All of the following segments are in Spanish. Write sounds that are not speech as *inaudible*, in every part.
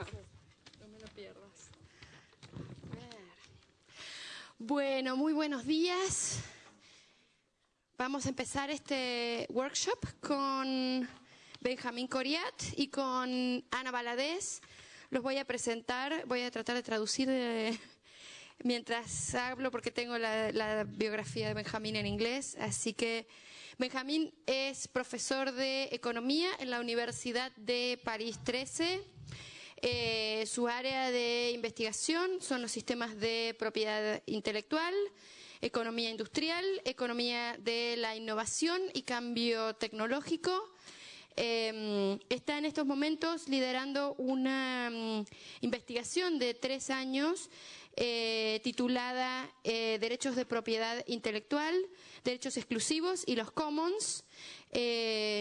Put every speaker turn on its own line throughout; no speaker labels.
No me lo pierdas. Bueno, muy buenos días. Vamos a empezar este workshop con Benjamín Coriat y con Ana Baladés. Los voy a presentar, voy a tratar de traducir mientras hablo porque tengo la, la, biografía de Benjamín en inglés. Así que Benjamín es profesor de economía en la Universidad de París 13. Eh, su área de investigación son los sistemas de propiedad intelectual, economía industrial, economía de la innovación y cambio tecnológico. Eh, está en estos momentos liderando una um, investigación de tres años eh, titulada eh, Derechos de Propiedad Intelectual, Derechos Exclusivos y los Commons,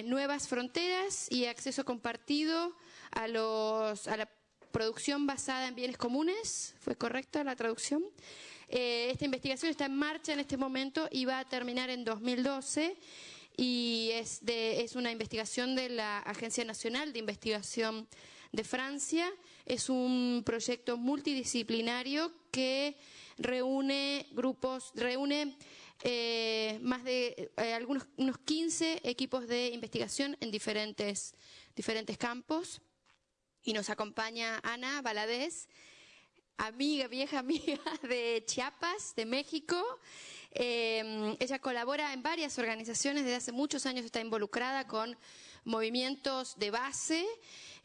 Nuevas Fronteras y Acceso Compartido a, los, a la producción basada en bienes comunes. ¿Fue correcta la traducción? Eh, esta investigación está en marcha en este momento y va a terminar en 2012 y es, es una investigación de la Agencia Nacional de Investigación de Francia. Es un proyecto multidisciplinario que reúne grupos, reúne eh, más de eh, algunos unos 15 equipos de investigación en diferentes, diferentes campos. Y nos acompaña Ana Valadez, amiga, vieja amiga *laughs* de Chiapas, de México. Eh, ella colabora en varias organizaciones, desde hace muchos años está involucrada con movimientos de base.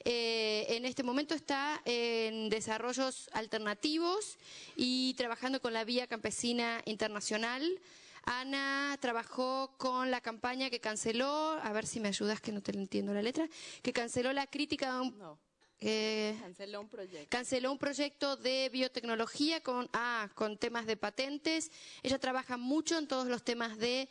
Eh, en este momento está en desarrollos alternativos y trabajando con la Vía Campesina Internacional. Ana trabajó con la campaña que canceló, a ver si me ayudas que no te entiendo la letra, que canceló la crítica de un... Eh,
canceló un proyecto.
Canceló un proyecto de biotecnología con, ah, con temas de patentes. Ella trabaja mucho en todos los temas de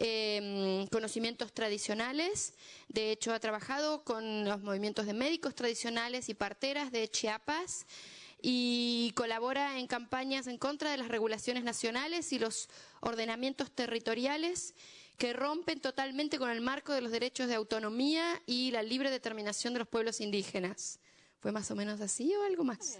eh, conocimientos tradicionales. De hecho, ha trabajado con los movimientos de médicos tradicionales y parteras de Chiapas y colabora en campañas en contra de las regulaciones nacionales y los ordenamientos territoriales que rompen totalmente con el marco de los derechos de autonomía y la libre determinación de los pueblos indígenas. ¿Fue más o menos así o algo más?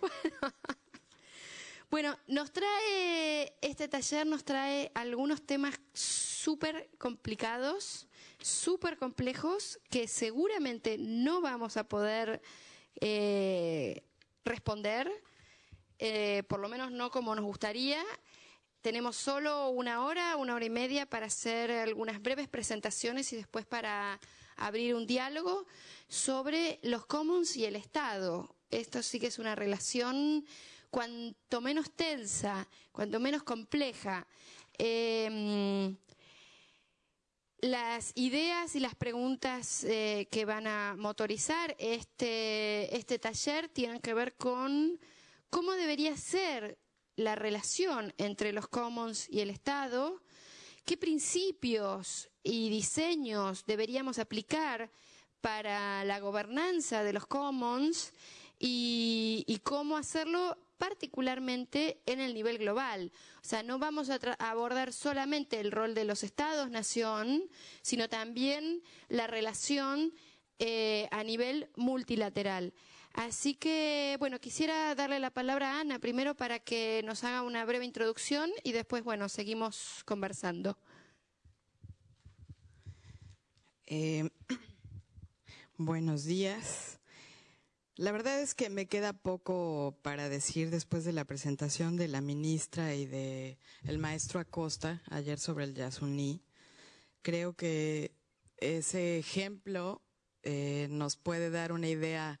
Bueno. *laughs* bueno, nos trae, este taller nos trae algunos temas súper complicados, súper complejos, que seguramente no vamos a poder eh, responder, eh, por lo menos no como nos gustaría. Tenemos solo una hora, una hora y media para hacer algunas breves presentaciones y después para abrir un diálogo sobre los commons y el Estado. Esto sí que es una relación cuanto menos tensa, cuanto menos compleja. Eh, las ideas y las preguntas eh, que van a motorizar este, este taller tienen que ver con cómo debería ser la relación entre los commons y el Estado, qué principios y diseños deberíamos aplicar para la gobernanza de los commons y, cómo hacerlo particularmente en el nivel global. O sea, no vamos a, a, abordar solamente el rol de los estados-nación, sino también la relación eh, a nivel multilateral. Así que, bueno, quisiera darle la palabra a Ana primero para que nos haga una breve introducción y después, bueno, seguimos conversando.
Eh, buenos días. La verdad es que me queda poco para decir después de la presentación de la ministra y de el maestro Acosta ayer sobre el Yasuní. Creo que ese ejemplo eh, nos puede dar una idea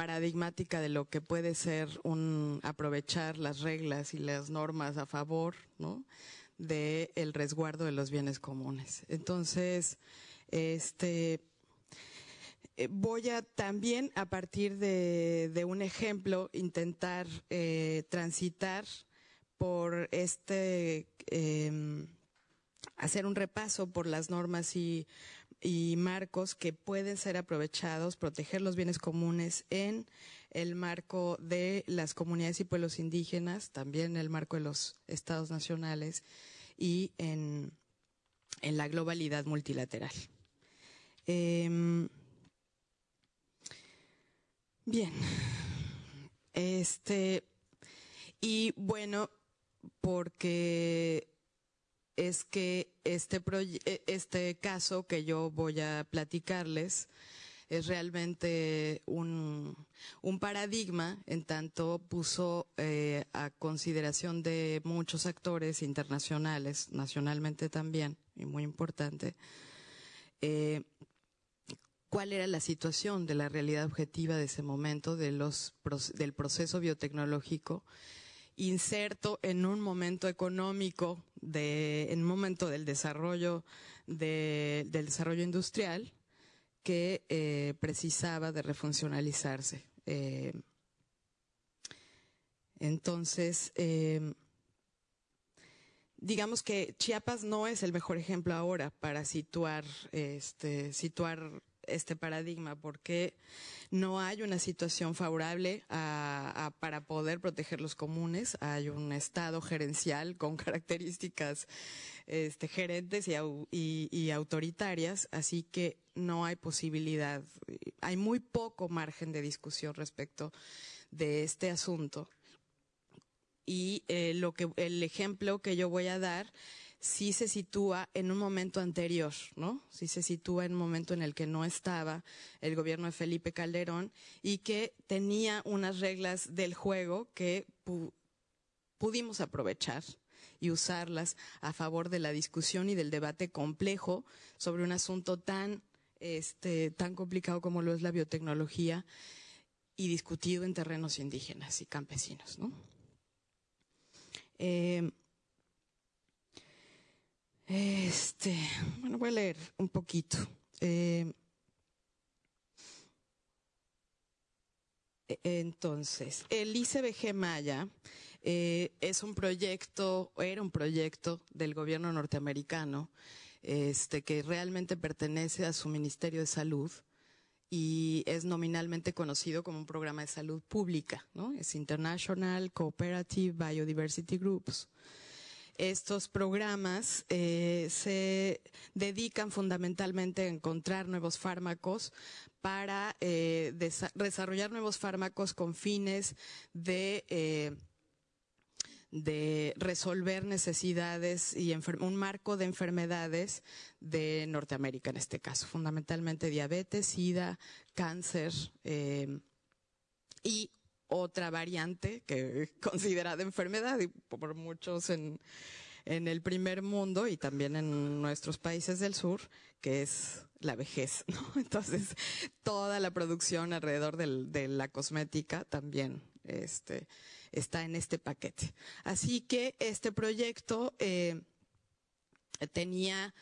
paradigmática de lo que puede ser un aprovechar las reglas y las normas a favor, ¿no? de el resguardo de los bienes comunes. Entonces, este voy a también, a partir de, un ejemplo, intentar eh, transitar por este, eh, hacer un repaso por las normas y, y, marcos que pueden ser aprovechados, proteger los bienes comunes en el marco de las comunidades y pueblos indígenas, también en el marco de los estados nacionales y en, en la globalidad multilateral. Eh, Bien. Este, y bueno, porque es que este, e, este caso que yo voy a platicarles es realmente un, paradigma en tanto puso eh, a consideración de muchos actores internacionales, nacionalmente también, y muy importante, eh, cuál era la situación de la realidad objetiva de ese momento, del proceso biotecnológico, inserto en un momento económico, de, en un momento del desarrollo, del desarrollo industrial, que eh, precisaba de refuncionalizarse. Eh, entonces, eh, digamos que Chiapas no es el mejor ejemplo ahora para situar, este, situar este paradigma porque no hay una situación favorable para poder proteger los comunes. Hay un estado gerencial con *laughs* características este, gerentes y, autoritarias, así que no hay posibilidad, hay muy poco margen de discusión respecto de este asunto. Y eh, lo que el ejemplo que yo voy a dar sí se sitúa en un momento anterior, ¿no? Sí se sitúa en un momento en el que no estaba el gobierno de Felipe Calderón y que tenía unas reglas del juego que pudimos aprovechar y usarlas a favor de la discusión y del debate complejo sobre un asunto tan este tan complicado como lo es la biotecnología y discutido en terrenos indígenas y campesinos, ¿no? Eh, este, bueno, voy a leer un poquito. Eh, entonces, el ICBG Maya eh, es un proyecto, era un proyecto del gobierno norteamericano, este, que realmente pertenece a su Ministerio de Salud y es nominalmente conocido como un programa de salud pública, ¿no? Es International Cooperative Biodiversity Groups estos programas eh, se dedican fundamentalmente a encontrar nuevos fármacos para eh, desarrollar nuevos fármacos con fines de eh, de resolver necesidades y un marco de enfermedades de Norteamérica en este caso, fundamentalmente diabetes, sida, cáncer y otra variante que *laughs* considerada enfermedad y por muchos en, el primer mundo y también en nuestros países del sur, que es la vejez, *laughs* Entonces, toda la producción alrededor de la cosmética también este, está en este paquete. Así que este proyecto eh, tenía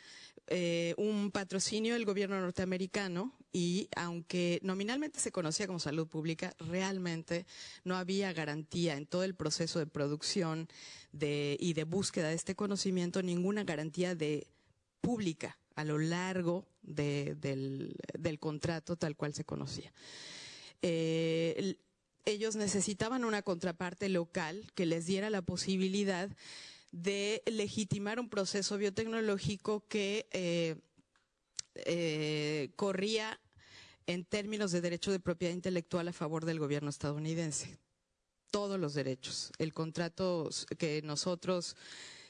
eh, un patrocinio del gobierno norteamericano y aunque nominalmente se conocía como salud pública, realmente no había garantía en todo el proceso de producción y de búsqueda de este conocimiento, ninguna garantía de pública a lo largo del, contrato tal cual se conocía. Eh, ellos necesitaban una contraparte local que les diera la posibilidad de legitimar un proceso biotecnológico que eh, eh, corría en términos de derecho de propiedad intelectual a favor del gobierno estadounidense. Todos los derechos. El contrato que nosotros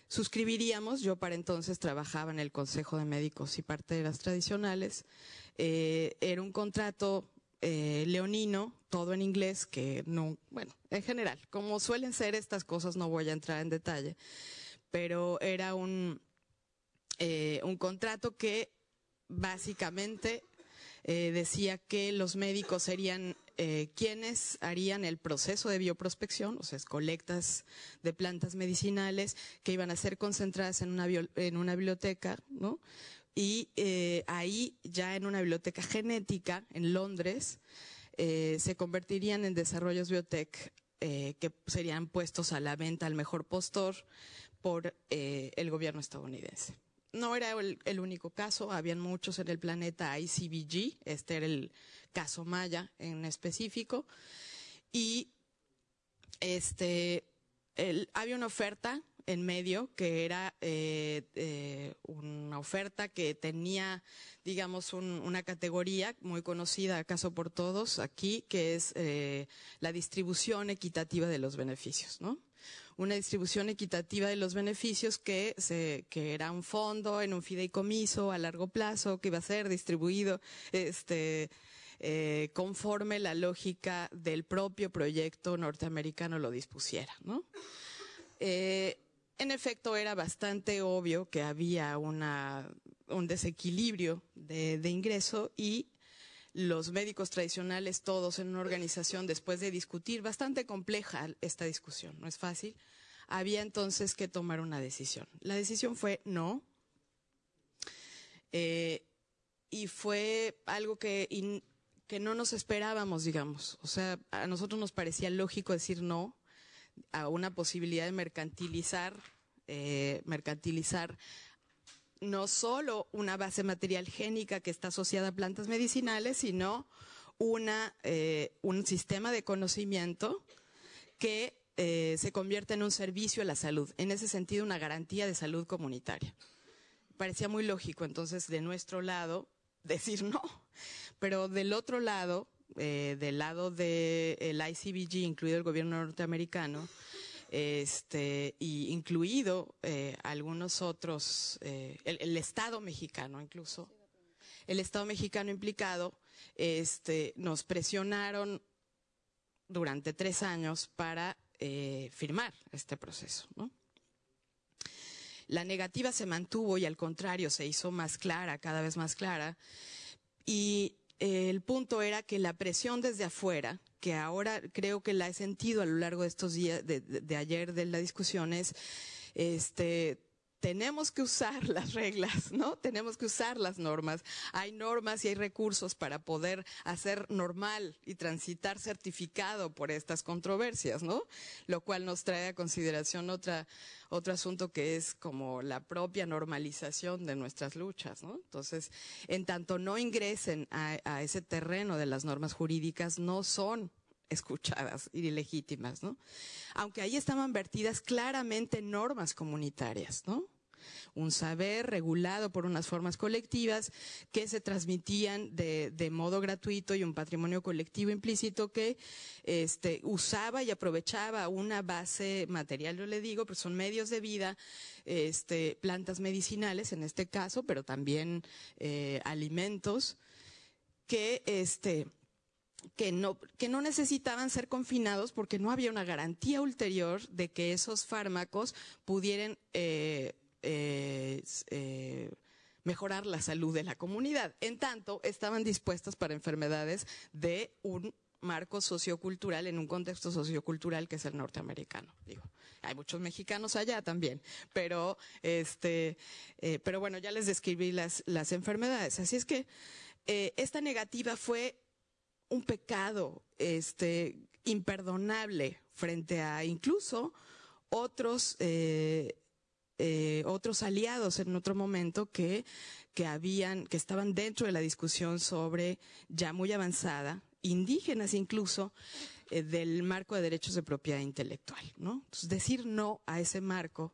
suscribiríamos, yo para entonces trabajaba en el Consejo de Médicos y parteras tradicionales, eh, era un contrato leonino, todo en inglés, que no, bueno, en general, como suelen ser estas cosas, no voy a entrar en detalle, pero era un, eh, un contrato que básicamente eh, decía que los médicos serían eh, quienes harían el proceso de bioprospección, o sea, colectas de plantas medicinales que iban a ser concentradas en una, en una biblioteca, ¿no? Y ahí, ya en una biblioteca genética en Londres, se convertirían en desarrollos biotech que serían puestos a la venta al mejor postor por eh, el gobierno estadounidense. No era el, único caso, habían muchos en el planeta ICBG, este era el caso Maya en específico, y este, había una oferta en medio, que era eh, eh, una oferta que tenía, digamos, una categoría muy conocida, acaso por todos aquí, que es eh, la distribución equitativa de los beneficios, ¿no? Una distribución equitativa de los beneficios que, se, que era un fondo en un fideicomiso a largo plazo que iba a ser distribuido, este, conforme la lógica del propio proyecto norteamericano lo dispusiera, ¿no? En efecto, era bastante obvio que había una, un desequilibrio de, ingreso y los médicos tradicionales, todos en una organización, después de discutir, bastante compleja esta discusión, no es fácil, había entonces que tomar una decisión. La decisión fue no. Eh, y fue algo que que no nos esperábamos, digamos. O sea, a nosotros nos parecía lógico decir no a una posibilidad de mercantilizar, eh, mercantilizar no solo una base material génica que está asociada a plantas medicinales, sino una, eh, un sistema de conocimiento que eh, se convierte en un servicio a la salud. En ese sentido, una garantía de salud comunitaria. Parecía muy lógico, entonces, de nuestro lado, *laughs* decir no. Pero del otro lado, eh, del lado del ICBG, incluido el gobierno norteamericano, este, y incluido eh, algunos otros, eh, el, Estado mexicano incluso, el Estado mexicano implicado, este, nos presionaron durante tres años para firmar este proceso. La negativa se mantuvo y al contrario se hizo más clara, cada vez más clara. Y eh, el punto era que la presión desde afuera, que ahora creo que la he sentido a lo largo de estos días, de, de ayer de la discusión, es, este, tenemos que usar *laughs* las reglas, ¿no? Tenemos que usar las normas. Hay normas y hay recursos para poder hacer normal y transitar certificado por estas controversias, ¿no? Lo cual nos trae a consideración otra, otro asunto que es como la propia normalización de nuestras luchas, ¿no? Entonces, en tanto no ingresen a, a ese terreno de las normas jurídicas, no son escuchadas y legítimas, ¿no? Aunque ahí estaban vertidas claramente normas comunitarias, ¿no? Un saber regulado por unas formas colectivas que se transmitían de, de modo gratuito y un patrimonio colectivo implícito que este, usaba y aprovechaba una base material, yo le digo, pues son medios de vida, este, plantas medicinales en este caso, pero también eh, alimentos que este, que no, que no necesitaban ser confinados porque no había una garantía ulterior de que esos fármacos pudieran eh, eh, eh, mejorar la salud de la comunidad. En tanto, estaban dispuestas para enfermedades de un marco sociocultural, en un contexto sociocultural que es el norteamericano. Digo, hay muchos mexicanos allá también, pero este, pero bueno, ya les describí las, las enfermedades. Así es que esta negativa fue un pecado este, imperdonable frente a incluso otros, eh, eh, otros aliados en otro momento que, habían, que estaban dentro de la discusión sobre ya muy avanzada, indígenas incluso, eh, del marco de derechos de propiedad intelectual, ¿no? Decir no a ese marco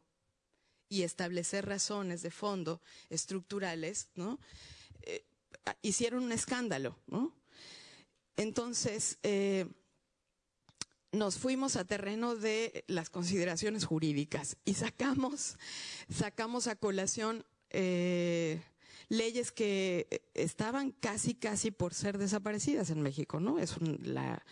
y establecer razones de fondo estructurales, ¿no? hicieron un escándalo, ¿no? Entonces, eh, nos fuimos a terreno de las consideraciones jurídicas y sacamos, sacamos a colación eh, leyes que estaban casi, casi por ser desaparecidas en México, ¿no? Es la,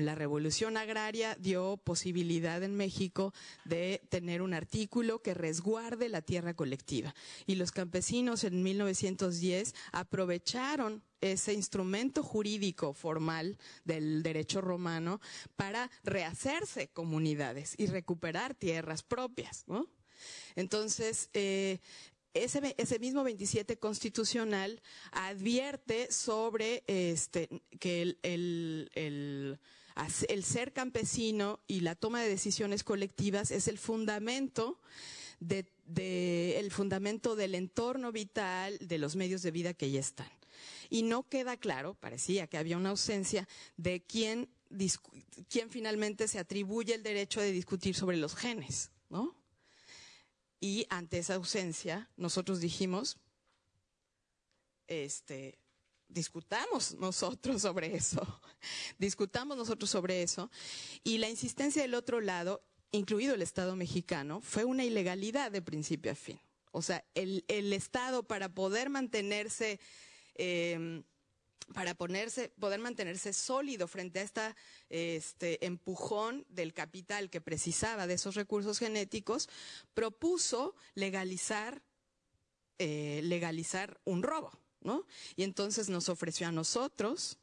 la revolución agraria dio posibilidad en México de tener un artículo que resguarde la tierra colectiva. Y los campesinos en 1910 aprovecharon ese instrumento jurídico formal del derecho romano para rehacerse comunidades y recuperar tierras propias. Entonces, eh, ese, ese, mismo 27 constitucional advierte sobre este, que el ser campesino y la toma de decisiones colectivas es el fundamento el fundamento del entorno vital de los medios de vida que ya están. Y no queda claro, parecía que había una ausencia de quién, quién finalmente se atribuye el derecho de discutir sobre los genes, ¿no? Y ante esa ausencia, nosotros dijimos, este, discutamos nosotros sobre eso, *laughs* discutamos nosotros sobre eso, y la insistencia del otro lado, incluido el Estado mexicano, fue una ilegalidad de principio a fin. O sea, el, Estado para poder mantenerse, em, para ponerse, poder mantenerse sólido frente a esta, este empujón del capital que precisaba de esos recursos genéticos, propuso legalizar, eh, legalizar un robo. Y entonces nos ofreció a nosotros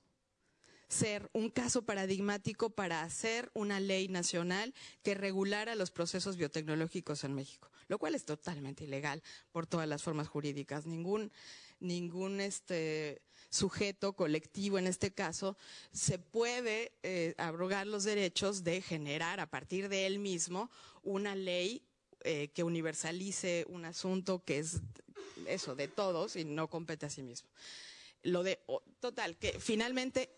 ser un caso paradigmático para hacer una ley nacional que regulara los procesos biotecnológicos en México, lo cual es totalmente ilegal por todas las formas jurídicas. Ningún, ningún este, sujeto colectivo en este caso se puede eh, abrogar los derechos de generar a partir de él mismo una ley eh, que universalice un asunto que es eso, de todos y no compete a sí mismo. Lo de, total, que finalmente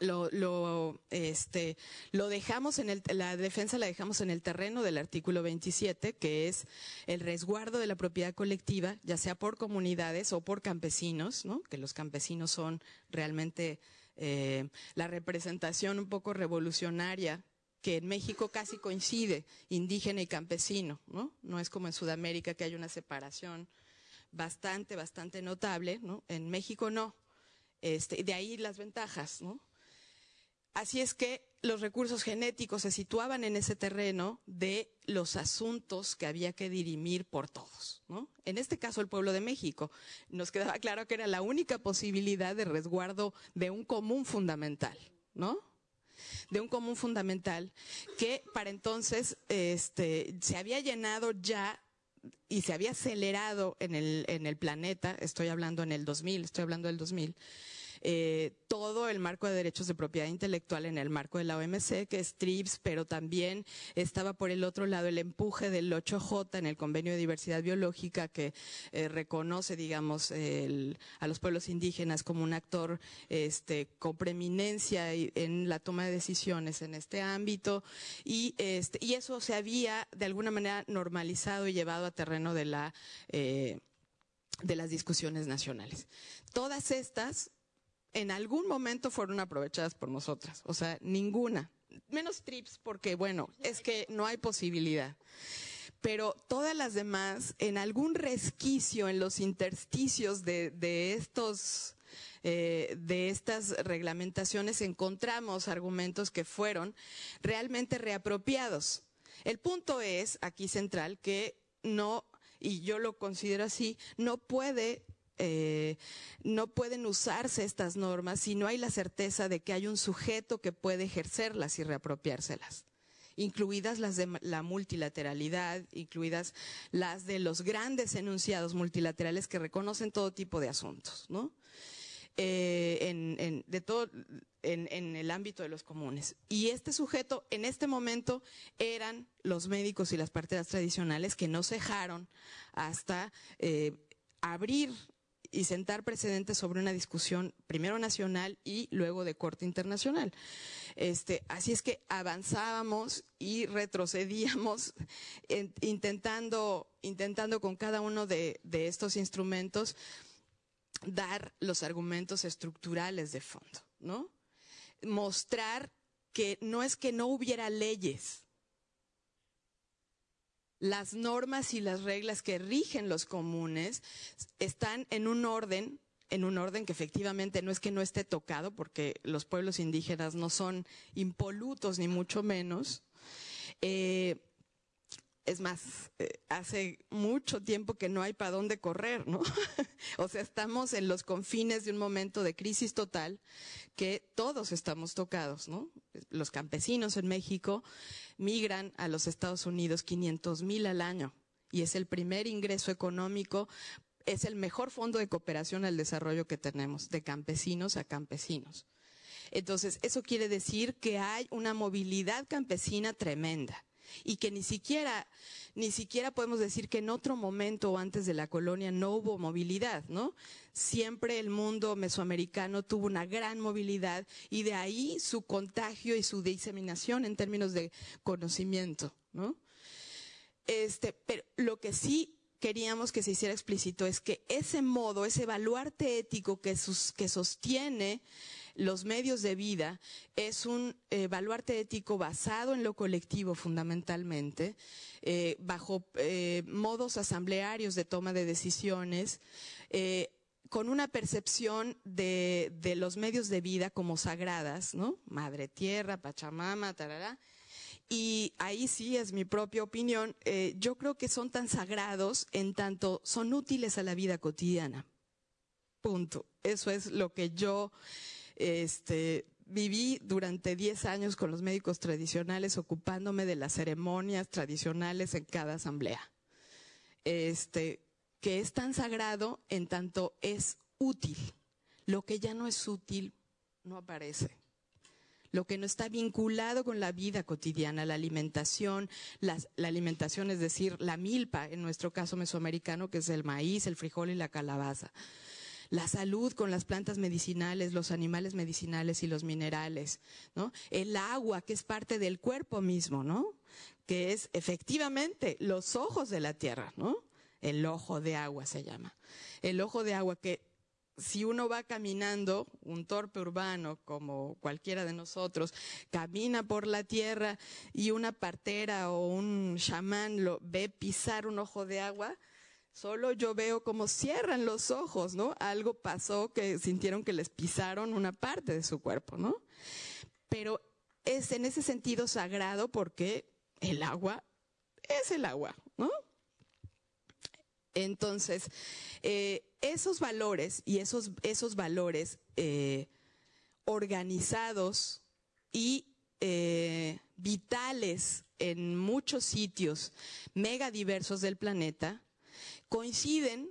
lo, lo, este, lo dejamos en el, la defensa la dejamos en el terreno del artículo 27, que es el resguardo de la propiedad colectiva, ya sea por comunidades o por campesinos, ¿no? Que los campesinos son realmente eh, la representación un poco revolucionaria que en México casi coincide indígena y campesino, ¿no? No es como en Sudamérica que hay una separación bastante, bastante notable, ¿no? En México no. Este, de ahí las ventajas, ¿no? Así es que los recursos genéticos se situaban en ese terreno de los asuntos que había que dirimir por todos, ¿no? En este caso el pueblo de México. Nos quedaba claro que era la única posibilidad de resguardo de un común fundamental, ¿no? de un común fundamental que para entonces este, se había llenado ya y se había acelerado en el, en el planeta, estoy hablando en el 2000, estoy hablando del 2000, eh, todo el marco de derechos de propiedad intelectual en el marco de la OMC, que es TRIPS, pero también estaba por el otro lado el empuje del 8J en el Convenio de Diversidad Biológica que eh, reconoce, digamos, a los pueblos indígenas como un actor este, con preeminencia en la toma de decisiones en este ámbito y, este, y eso se había de alguna manera normalizado y llevado a terreno de la eh, de las discusiones nacionales. Todas estas en algún momento fueron aprovechadas por nosotras, o sea, ninguna. Menos trips porque, bueno, es que no hay posibilidad. Pero todas las demás, en algún resquicio, en los intersticios de, estos, eh, de estas reglamentaciones, encontramos argumentos que fueron realmente reapropiados. El punto es, aquí central, que no, y yo lo considero así, no puede eh, no pueden usarse estas normas si no hay la certeza de que hay un sujeto que puede ejercerlas y reapropiárselas incluidas las de la multilateralidad, incluidas las de los grandes enunciados multilaterales que reconocen todo tipo de asuntos, ¿no? Eh, en, el ámbito de los comunes. Y este sujeto, en este momento, eran los médicos y las parteras tradicionales que no cejaron hasta eh, abrir y sentar precedentes sobre una discusión primero nacional y luego de corte internacional. Este, así es que avanzábamos y retrocedíamos *laughs* intentando, intentando con cada uno de, de estos instrumentos dar los argumentos estructurales de fondo, ¿no? Mostrar que no es que no hubiera leyes, las normas y las reglas que rigen los comunes están en un orden en un orden que efectivamente no es que no esté tocado, porque los pueblos indígenas no son impolutos ni mucho menos. Eh, es más, eh, hace mucho tiempo que no hay para dónde correr, ¿no? *laughs* o sea, estamos en los confines de un momento de crisis total que todos estamos tocados, ¿no? Los campesinos en México migran a los Estados Unidos 500 mil al año y es el primer ingreso económico, es el mejor fondo de cooperación al desarrollo que tenemos, de campesinos a campesinos. Entonces, eso quiere decir que hay una movilidad campesina tremenda y que ni siquiera, ni siquiera podemos decir que en otro momento o antes de la colonia no hubo movilidad, ¿no? Siempre el mundo mesoamericano tuvo una gran movilidad y de ahí su contagio y su diseminación en términos de conocimiento, ¿no? este, pero lo que sí queríamos que se hiciera explícito es que ese modo, ese baluarte ético que, que sostiene los medios de vida es un eh, baluarte ético basado en lo colectivo fundamentalmente, eh, bajo eh, modos asamblearios de toma de decisiones, con una percepción de, los medios de vida como sagradas, ¿no? Madre Tierra, Pachamama, tarará. Y ahí sí es mi propia opinión. Eh, yo creo que son tan sagrados en tanto son útiles a la vida cotidiana. Punto. Eso es lo que yo este, viví durante 10 años con los médicos tradicionales ocupándome de las ceremonias tradicionales en cada asamblea. Este, que es tan sagrado en tanto es útil. Lo que ya no es útil no aparece. Lo que no está vinculado con la vida cotidiana, la alimentación, la, alimentación es decir, la milpa, en nuestro caso mesoamericano, que es el maíz, el frijol y la calabaza. La salud con las plantas medicinales, los animales medicinales y los minerales, ¿no? El agua, que es parte del cuerpo mismo, ¿no? Que es efectivamente los ojos de la tierra, ¿no? el ojo de agua se llama. El ojo de agua que si uno va caminando, un torpe urbano como cualquiera de nosotros, camina por la tierra y una partera o un chamán lo ve pisar un ojo de agua, solo yo veo como cierran los ojos, ¿no? Algo pasó que sintieron que les pisaron una parte de su cuerpo, ¿no? Pero es en ese sentido sagrado porque el agua es el agua, ¿no? Entonces, eh, esos valores y esos, esos valores eh, organizados y eh, vitales en muchos sitios mega diversos del planeta coinciden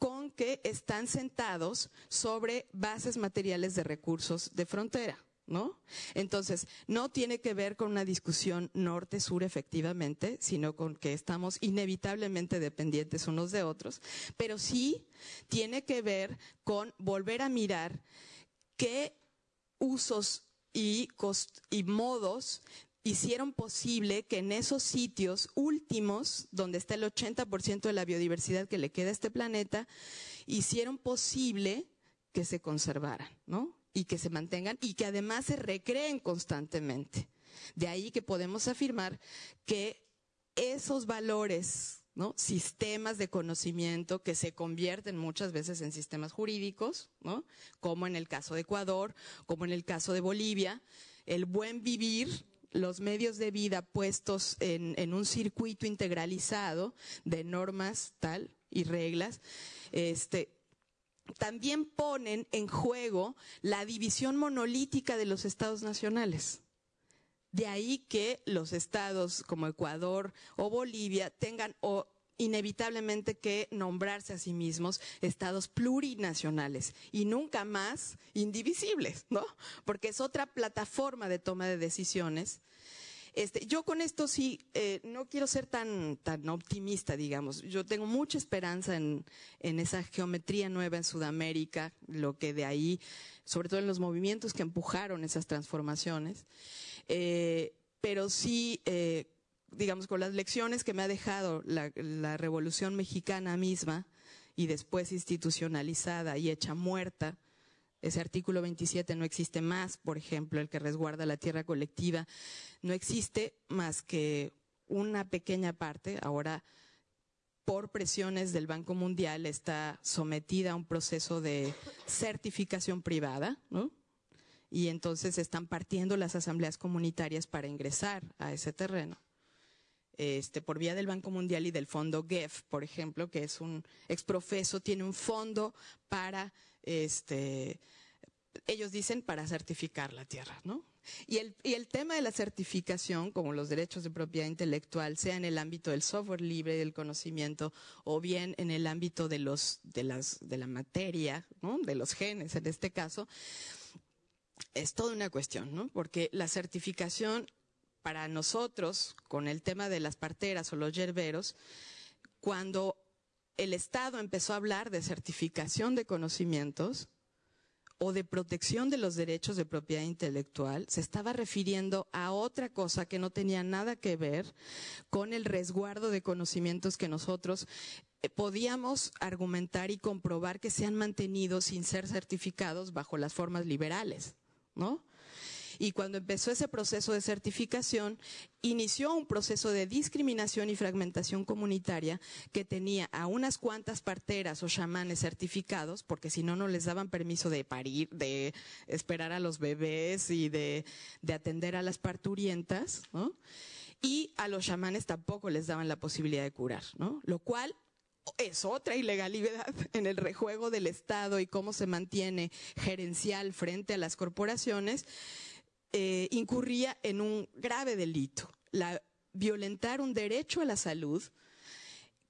con que están sentados sobre bases materiales de recursos de frontera. ¿no? Entonces, no tiene que ver con una discusión norte-sur efectivamente, sino con que estamos inevitablemente dependientes unos de otros, pero sí tiene que ver con volver a mirar qué usos y, y modos hicieron posible que en esos sitios últimos, donde está el 80% de la biodiversidad que le queda a este planeta, hicieron posible que se conservaran, ¿no? y que se mantengan y que además se recreen constantemente. De ahí que podemos afirmar que esos valores, ¿no? sistemas de conocimiento que se convierten muchas veces en sistemas jurídicos, ¿no? como en el caso de Ecuador, como en el caso de Bolivia, el buen vivir los medios de vida puestos en, en, un circuito integralizado de normas tal y reglas, este, también ponen en juego la división monolítica de los estados nacionales. De ahí que los estados como Ecuador o Bolivia tengan o inevitablemente que nombrarse a sí mismos estados plurinacionales y nunca más indivisibles, ¿no? Porque es otra plataforma de toma de decisiones este, yo con esto sí, eh, no quiero ser tan, tan optimista, digamos. Yo tengo mucha esperanza en, en esa geometría nueva en Sudamérica, lo que de ahí, sobre todo en los movimientos que empujaron esas transformaciones. Eh, pero sí, eh, digamos, con las lecciones que me ha dejado la, Revolución Mexicana misma y después institucionalizada y hecha muerta, ese artículo 27 no existe más, por ejemplo, el que resguarda la tierra colectiva, no existe más que una pequeña parte, ahora por presiones del Banco Mundial está sometida a un proceso de certificación privada, ¿no? Y entonces están partiendo las asambleas comunitarias para ingresar a ese terreno. Este, por vía del Banco Mundial y del fondo GEF, por ejemplo, que es un exprofeso, tiene un fondo para este, ellos dicen para certificar la tierra, ¿no? Y el, tema de la certificación, como los derechos de propiedad intelectual, sea en el ámbito del software libre del conocimiento, o bien en el ámbito de los, de las, de la materia. De los genes, en este caso, es toda una cuestión, ¿no? Porque la certificación para nosotros, con el tema de las parteras o los yerberos, cuando el Estado empezó a hablar de certificación de conocimientos, o de protección de los derechos de propiedad intelectual, se estaba refiriendo a otra cosa que no tenía nada que ver con el resguardo de conocimientos que nosotros eh, podíamos argumentar y comprobar que se han mantenido sin ser certificados bajo las formas liberales, ¿no? Y cuando empezó ese proceso de certificación, inició un proceso de discriminación y fragmentación comunitaria que tenía a unas cuantas parteras o chamanes certificados, porque si no, no les daban permiso de parir, de esperar a los bebés y de, atender a las parturientas, Y a los chamanes tampoco les daban la posibilidad de curar, ¿no? Lo cual es otra ilegalidad *laughs* en el rejuego del Estado y cómo se mantiene gerencial frente a las corporaciones eh, incurría en un grave delito, la, violentar un derecho a la salud,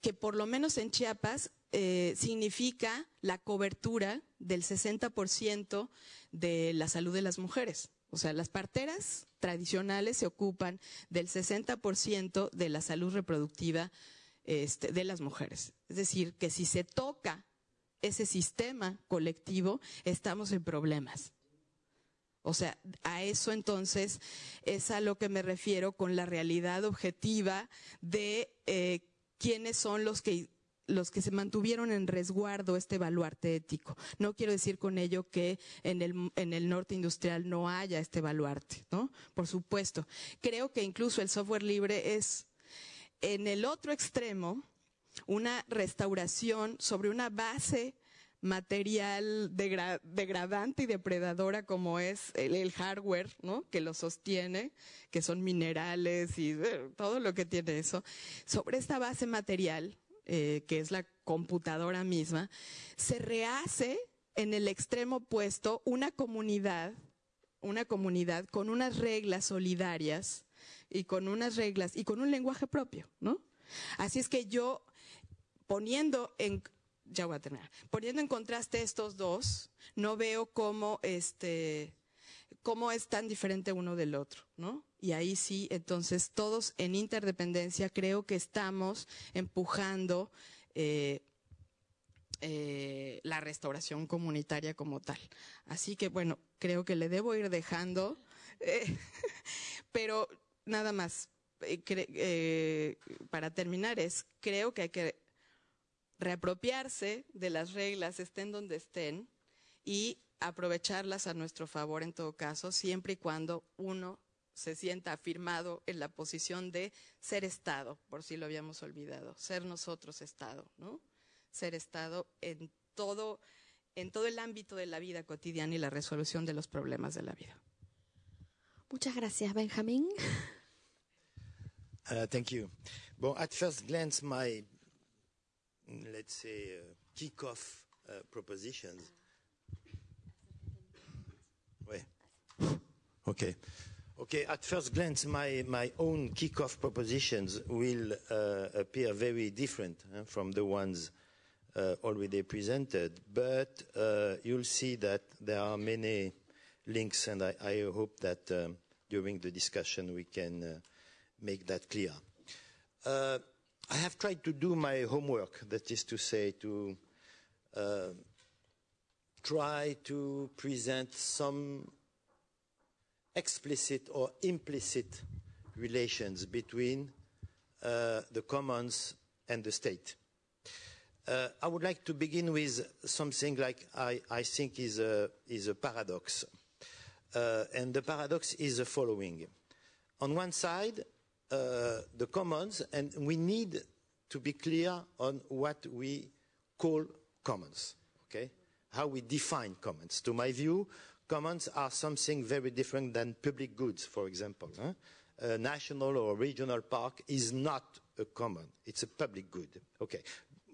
que por lo menos en Chiapas eh, significa la cobertura del 60% de la salud de las mujeres. O sea, las parteras tradicionales se ocupan del 60% de la salud reproductiva este, de las mujeres. Es decir, que si se toca ese sistema colectivo, estamos en problemas. O sea, a eso entonces es a lo que me refiero con la realidad objetiva de eh, quiénes son los que los que se mantuvieron en resguardo este baluarte ético. No quiero decir con ello que en el, en el norte industrial no haya este baluarte, ¿no? Por supuesto. Creo que incluso el software libre es, en el otro extremo, una restauración sobre una base material degradante y depredadora como es el, hardware, ¿no? Que lo sostiene, que son minerales y eh, todo lo que tiene eso. Sobre esta base material, eh, que es la computadora misma, se rehace en el extremo opuesto una comunidad, una comunidad con unas reglas solidarias y con unas reglas y con un lenguaje propio, ¿no? Así es que yo poniendo en ya voy a terminar. Poniendo en contraste estos dos, no veo cómo este cómo es tan diferente uno del otro, ¿no? Y ahí sí, entonces todos en interdependencia creo que estamos empujando eh, eh, la restauración comunitaria como tal. Así que bueno, creo que le debo ir dejando, eh, *laughs* pero nada más. para terminar es, creo que hay que reapropiarse de las reglas, estén donde estén, y aprovecharlas a nuestro favor en todo caso, siempre y cuando uno se sienta afirmado en la posición de ser Estado, por si lo habíamos olvidado, ser nosotros Estado, ¿no? Ser Estado en todo, en todo el ámbito de la vida cotidiana y la resolución de los problemas de la vida.
Muchas gracias, Benjamín.
Uh, thank you. Well, at first glance, my let's say, uh, kick-off uh, propositions. Wait. Okay. Okay, at first glance, my, my own kick-off propositions will uh, appear very different uh, from the ones already presented, but you'll see that there are many links, and I, I hope that um, during the discussion we can make that clear. I have tried to do my homework, that is to say, to uh, try to present some explicit or implicit relations between uh, the commons and the state. Uh, I would like to begin with something like I, I think is a, is a paradox. Uh, and the paradox is the following. On one side, the commons, and we need to be clear on what we call commons, okay? How we define commons. To my view, commons are something very different than public goods, for example. Huh? A national or regional park is not a common, it's a public good. Okay,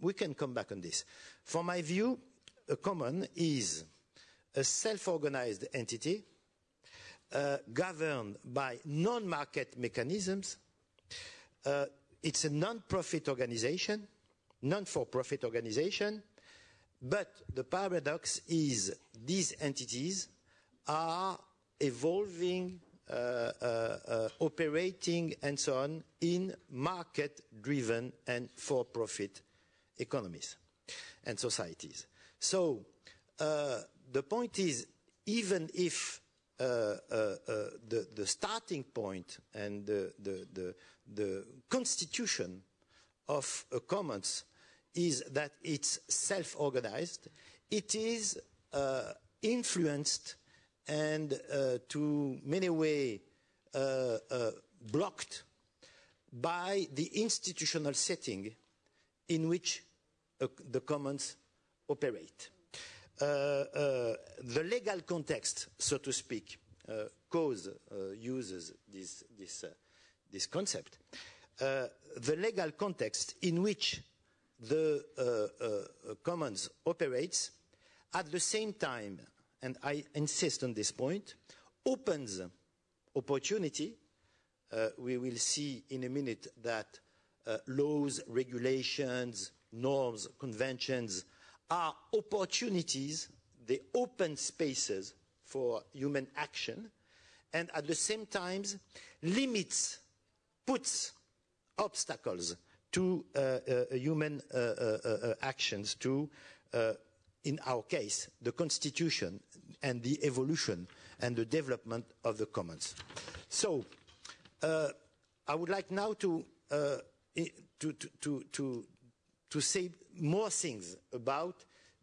we can come back on this. For my view, a common is a self-organized entity uh, governed by non-market mechanisms uh, it's a non-profit organization, non-for-profit organization, but the paradox is these entities are evolving, uh, uh, uh, operating, and so on in market-driven and for-profit economies and societies. So uh, the point is, even if the, the starting point and the, the, the, the constitution of a commons is that it's self-organized, it is uh, influenced and uh, to many way uh, blocked by the institutional setting in which the commons operate. Uh, uh, the legal context, so to speak, uh, cause uses this, this, this concept. the legal context in which the commons operates at the same time, and I insist on this point, opens opportunity. Uh, we will see in a minute that uh, laws, regulations, norms, conventions are opportunities, they open spaces for human action, and at the same time limits, puts obstacles to uh, uh, human uh, uh, uh actions, to, uh, in our case, the constitution and the evolution and the development of the commons. So, I would like now to, to, to, to, to say more things about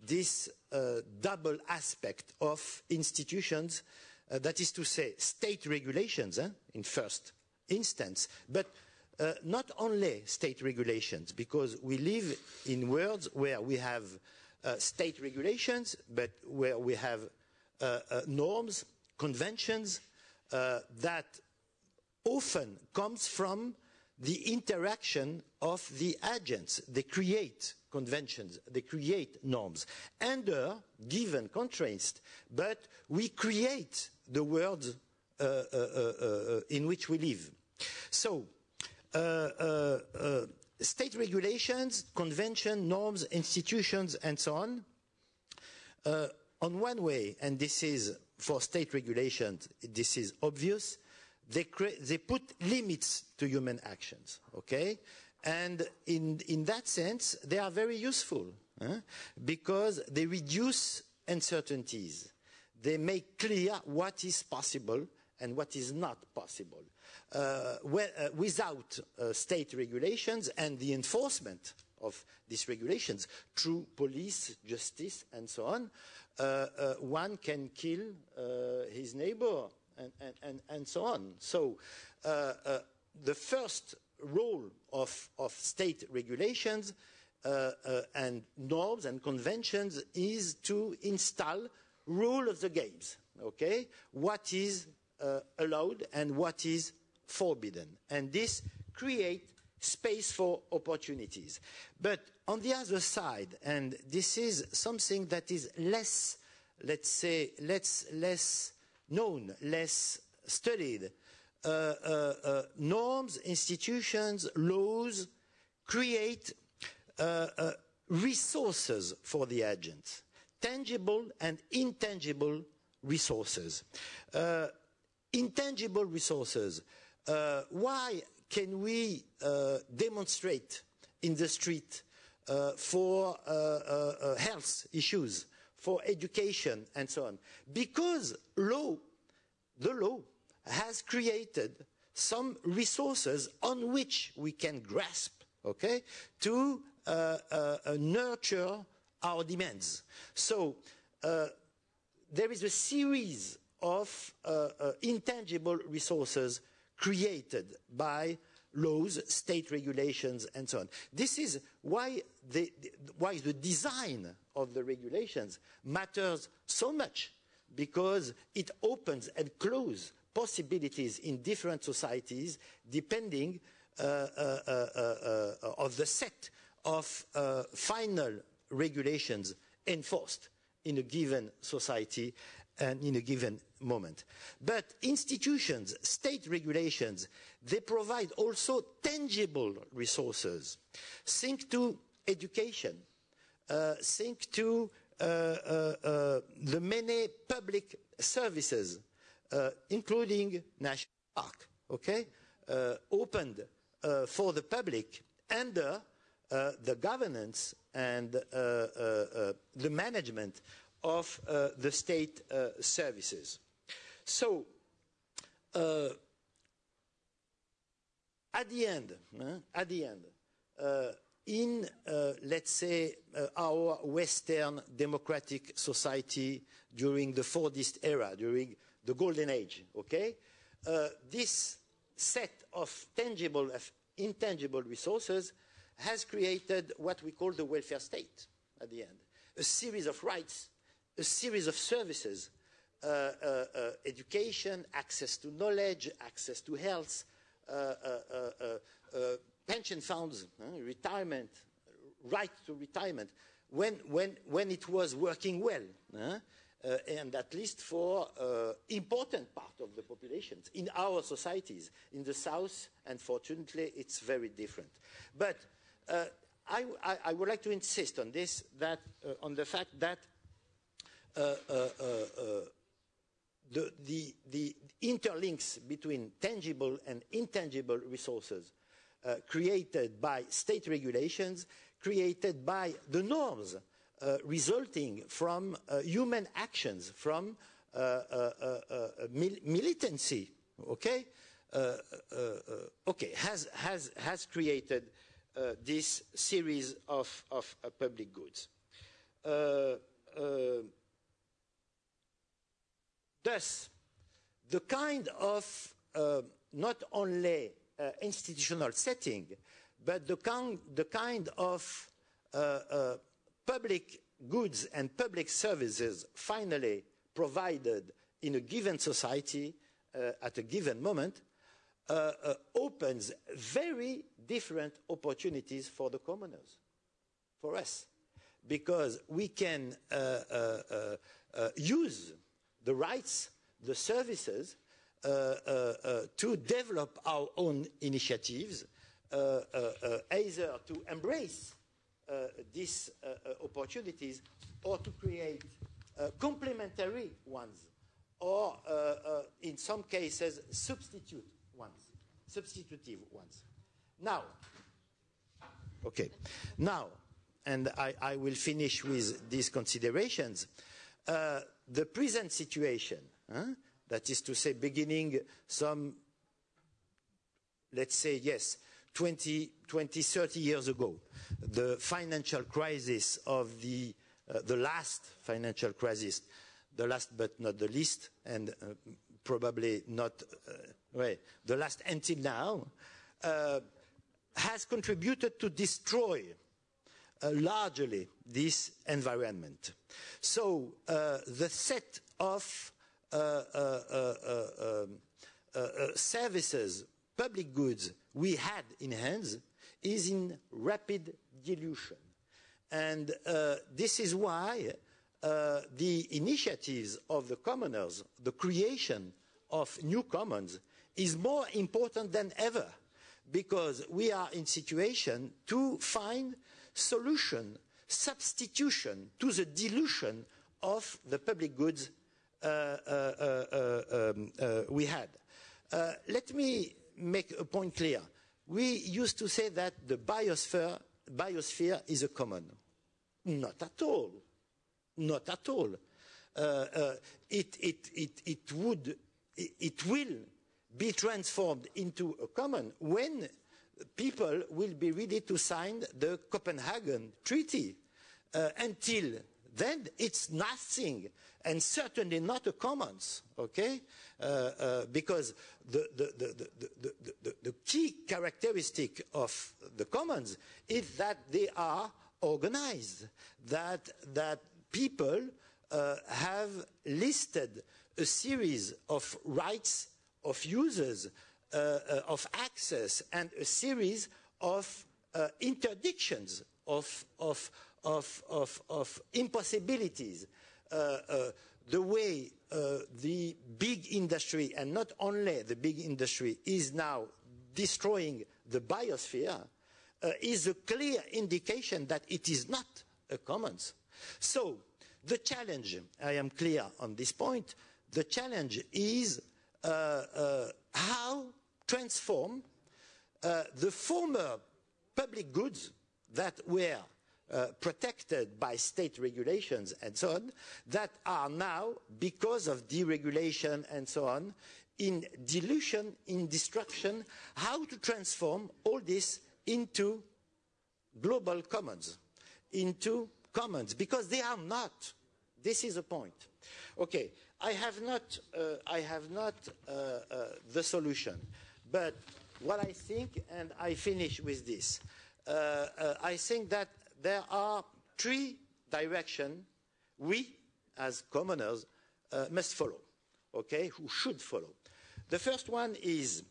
this uh, double aspect of institutions, uh, that is to say, state regulations eh, in first instance, but uh, not only state regulations, because we live in worlds where we have uh, state regulations, but where we have uh, uh, norms, conventions that often comes from the interaction of the agents. They create conventions, they create norms under given constraints, but we create the world uh, uh, uh, uh in which we live. So, uh, uh, state regulations, convention, norms, institutions, and so on, on one way, and this is for state regulations, this is obvious, they, they put limits to human actions, okay? And in, in that sense, they are very useful because they reduce uncertainties. They make clear what is possible and what is not possible. Uh, well, uh, without uh, state regulations and the enforcement of these regulations through police, justice, and so on, uh, uh, one can kill uh, his neighbor and, and, and, so on. So the first role of, of state regulations uh, uh, and norms and conventions is to install rule of the games, okay? What is uh, allowed and what is forbidden. And this creates space for opportunities. But on the other side, and this is something that is less, let's say, less, less known, less studied, uh, uh, uh, norms, institutions, laws create resources for the agents, tangible and intangible resources. intangible resources. why can we demonstrate in the street uh, for uh, uh, health issues, for education, and so on. Because law, the law, has created some resources on which we can grasp, okay, to uh, uh, uh, nurture our demands. So uh, there is a series of uh, uh, intangible resources created by laws, state regulations, and so on. This is why the, why the design of the regulations matters so much, because it opens and closes possibilities in different societies depending uh, uh, uh, of the set of final regulations enforced in a given society and in a given moment. But institutions, state regulations, they provide also tangible resources. Think to education, uh, think to uh, uh, the many public services uh, including national park, okay, uh, opened uh, for the public under the governance and the management of uh, the state uh, services. So, uh, at the end, at the end, in, let's say, our Western democratic society during the Fordist era, during the golden age, okay? this set of tangible, of intangible resources has created what we call the welfare state at the end. A series of rights, a series of services, uh, uh, uh, education, access to knowledge, access to health, pension funds, retirement, right to retirement, when, when, when it was working well. Uh, and at least for uh, important part of the populations in our societies. In the South, unfortunately, it's very different. But uh, I, I, I, would like to insist on this, that, on the fact that Uh, uh, uh, the, the, the, interlinks between tangible and intangible resources created by state regulations, created by the norms uh, resulting from uh, human actions, from uh, mil militancy, okay, okay, has, has, has created this series of, of public goods. Thus, the kind of not only institutional setting, but the kind, the kind of uh, uh, public goods and public services finally provided in a given society uh, at a given moment uh, uh, opens very different opportunities for the commoners, for us, because we can uh, uh, uh, use the rights, the services, uh, uh, uh, to develop our own initiatives, either to embrace uh, these uh, uh, opportunities or to create complementary ones or in some cases substitute ones, substitutive ones. Now, okay, now, and I, I will finish with these considerations. The present situation, huh, that is to say, beginning some, let's say, yes, 20, 20 30 years ago, the financial crisis of the, uh, the last financial crisis, the last but not the least, and uh, probably not uh, the last until now, uh, has contributed to destroy largely this environment. So uh, the set of um, services, public goods we had in hands is in rapid dilution. And uh, this is why uh, the initiatives of the commoners, the creation of new commons, is more important than ever because we are in situation to find solution, substitution to the dilution of the public goods uh, uh, uh um, we had. Let me make a point clear. We used to say that the biosphere, biosphere is a common. Not at all. Not at all. Uh, uh, it, it, it, it, would, it will be transformed into a common when people will be ready to sign the Copenhagen Treaty. Uh, until then, it's nothing, and certainly not a commons, okay? Uh, uh, because the, the, the, the, key characteristic of the commons is that they are organized, that, that people uh, have listed a series of rights of users, of access, and a series of uh, interdictions, of, of, of, of, of impossibilities. the way uh, the big industry, and not only the big industry, is now destroying the biosphere, uh, is a clear indication that it is not a commons. So, the challenge, I am clear on this point, the challenge is uh, uh how transform uh, the former public goods that were uh, protected by state regulations and so on, that are now, because of deregulation and so on, in dilution, in destruction, how to transform all this into global commons, into commons, because they are not. This is the point. Okay, I have not, uh, I have not uh, uh, the solution, but what I think, and I finish with this, uh, uh, I think that there are three directions we, as commoners, uh, must follow, okay, who should follow. The first one is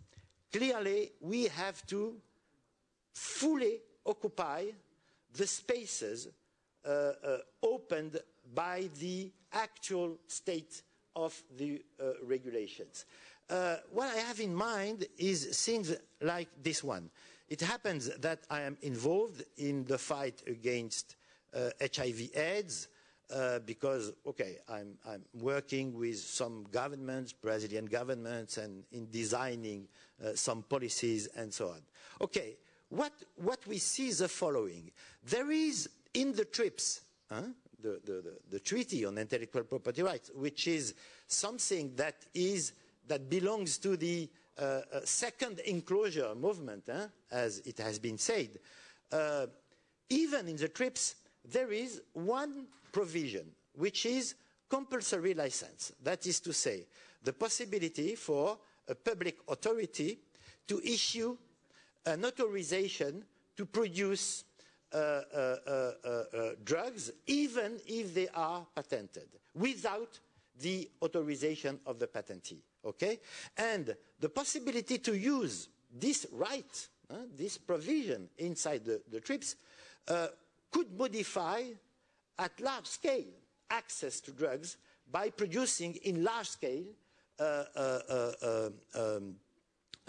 clearly we have to fully occupy the spaces uh, uh, opened by the actual state of the uh, regulations. Uh, what I have in mind is things like this one. It happens that I am involved in the fight against HIV uh, AIDS, uh, because, okay, I'm, I'm, working with some governments, Brazilian governments, and in designing uh, some policies and so on. Okay, what, what we see is the following. There is in the TRIPS, huh, the, the, the, the, Treaty on Intellectual Property Rights, which is something that, is, that belongs to the uh, uh, second enclosure movement, huh, as it has been said. Uh, even in the TRIPS, there is one provision, which is compulsory license. That is to say, the possibility for a public authority to issue an authorization to produce uh, uh, uh, uh, drugs, even if they are patented, without the authorization of the patentee. Okay? And the possibility to use this right, uh, this provision inside the, the TRIPS, uh, could modify at large scale access to drugs by producing in large scale uh, uh, uh, um,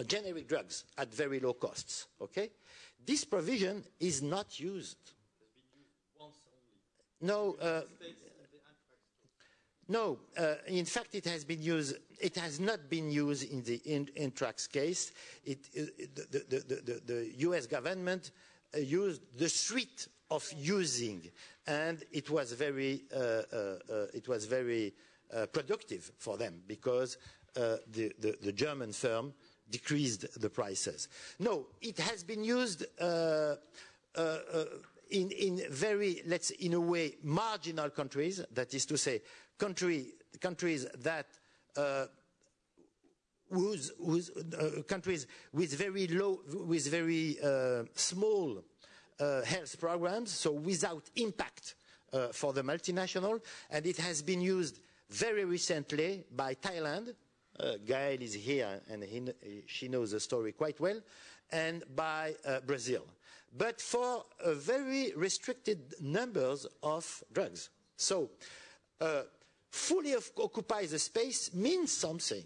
generic drugs at very low costs. Okay? This provision is not used. No, uh, no. Uh, in fact, it has been used. It has not been used in the in, Intrax case. It, the, the, the, the, U.S. government uh, used the suite of using, and it was very, uh, uh, uh, it was very productive for them because the, German firm decreased the prices. No, it has been used in, in, very, let's in a way, marginal countries, that is to say, country, countries that uh, whose, whose uh, countries with very low, with very uh, small uh, health programs, so without impact uh, for the multinational, and it has been used very recently by Thailand. Uh, Gael is here, and he, she knows the story quite well, and by Brazil. But for very restricted numbers of drugs. So, fully occupy the space means something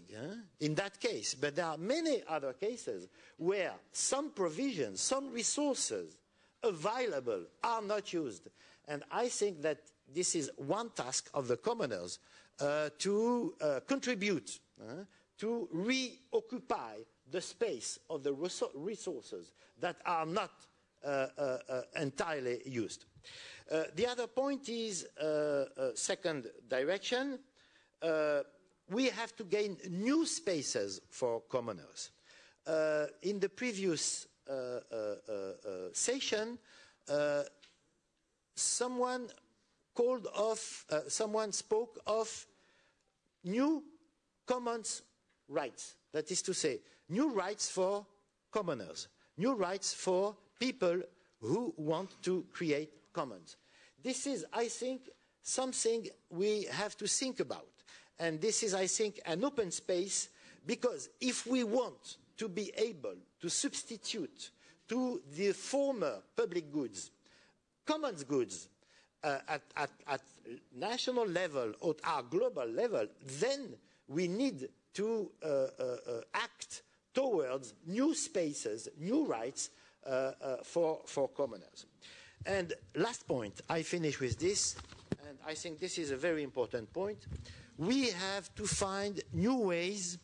in that case. But there are many other cases where some provisions, some resources available are not used. And I think that this is one task of the commoners uh, to uh, contribute uh, to reoccupy the space of the resources that are not uh, uh, uh, entirely used. Uh, the other point is a second direction. we have to gain new spaces for commoners. in the previous uh, uh, uh, session, someone called off, someone spoke of new commons rights. That is to say, new rights for commoners, new rights for people who want to create commons. This is, I think, something we have to think about. And this is, I think, an open space because if we want to be able to substitute to the former public goods, commons goods uh, at, at, at, national level or at global level, then we need to uh, uh, uh act towards new spaces, new rights uh, uh, for, for commoners. And last point, I finish with this, and I think this is a very important point. We have to find new ways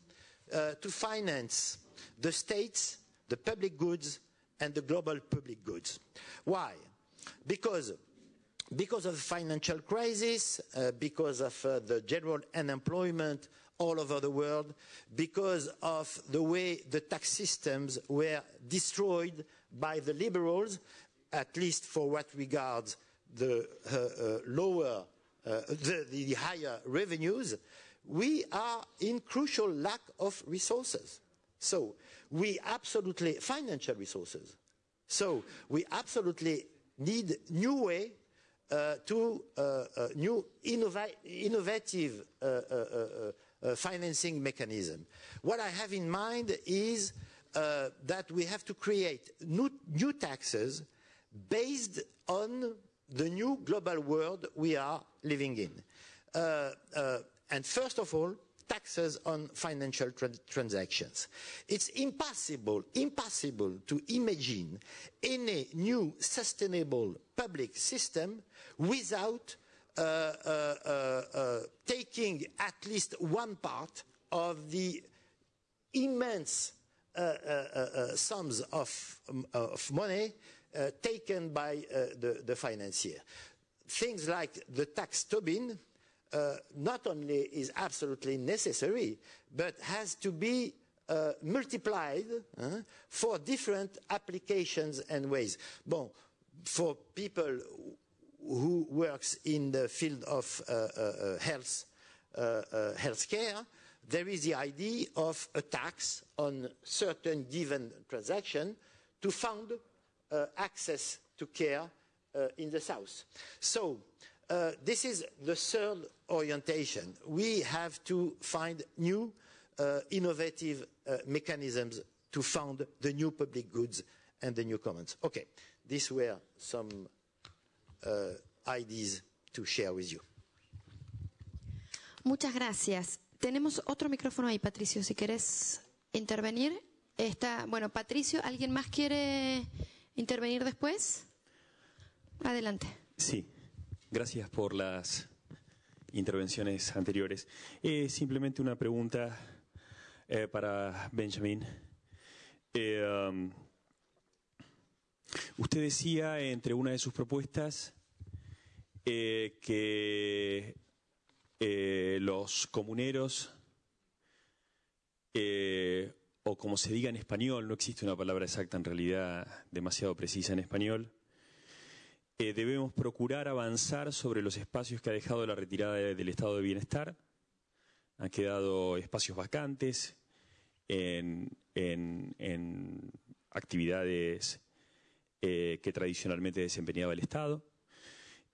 to finance the states, the public goods, and the global public goods. Why? Because because of the financial crisis, uh, because of uh, the general unemployment all over the world, because of the way the tax systems were destroyed by the liberals, at least for what regards the uh, uh lower, uh, the, the higher revenues, we are in crucial lack of resources. So we absolutely, financial resources. So we absolutely need new way uh, to uh, uh, new innova innovative financing mechanism. What I have in mind is that we have to create new, new taxes based on the new global world we are living in. and first of all, taxes on financial tra transactions. It's impossible, impossible to imagine any new sustainable public system without uh, uh, uh, uh taking at least one part of the immense uh, uh, sums of, um, of money taken by the, the financier. Things like the tax Tobin, uh, not only is absolutely necessary, but has to be uh, multiplied uh, for different applications and ways. Bon, for people who works in the field of uh, uh, uh, health, healthcare, there is the idea of a tax on certain given transaction to fund access to care in the south. So uh, this is the third orientation. We have to find new uh, innovative uh, mechanisms to fund the new public goods and the new commons. Okay, these were some uh, ideas to share with you.
Muchas gracias. Tenemos otro micrófono ahí, Patricio, si querés intervenir. Está, bueno, Patricio, ¿alguien más quiere intervenir después? Adelante.
Sí, Gracias por las intervenciones anteriores. Eh, simplemente una pregunta eh, para Benjamin. Eh, um, usted decía entre una de sus propuestas que los comuneros, o como se diga en español, no existe una palabra exacta en realidad demasiado precisa en español, eh, debemos procurar avanzar sobre los espacios que ha dejado la retirada del estado de bienestar. Han quedado espacios vacantes en, actividades eh, que tradicionalmente desempeñaba el Estado.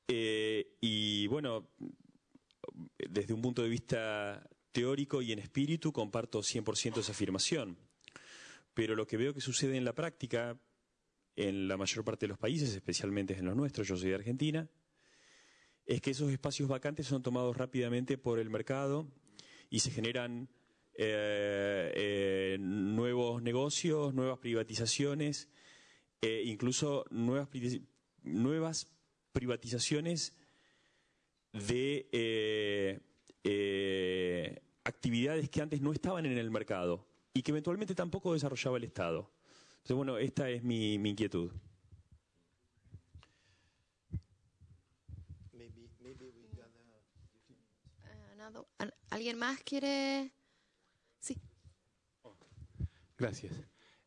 Eh, y bueno, desde un punto de vista teórico y en espíritu comparto 100% esa afirmación. Pero lo que veo que sucede en la práctica, en la mayor parte de los países, especialmente en los nuestros, yo soy de Argentina, es que esos espacios vacantes son tomados rápidamente por el mercado y se generan eh, eh, nuevos negocios, nuevas privatizaciones, eh, incluso nuevas, nuevas privatizaciones de actividades que antes no estaban en el mercado y que eventualmente tampoco desarrollaba el Estado. Entonces, bueno, esta es mi, mi inquietud.
¿Alguien más quiere? Sí.
Gracias.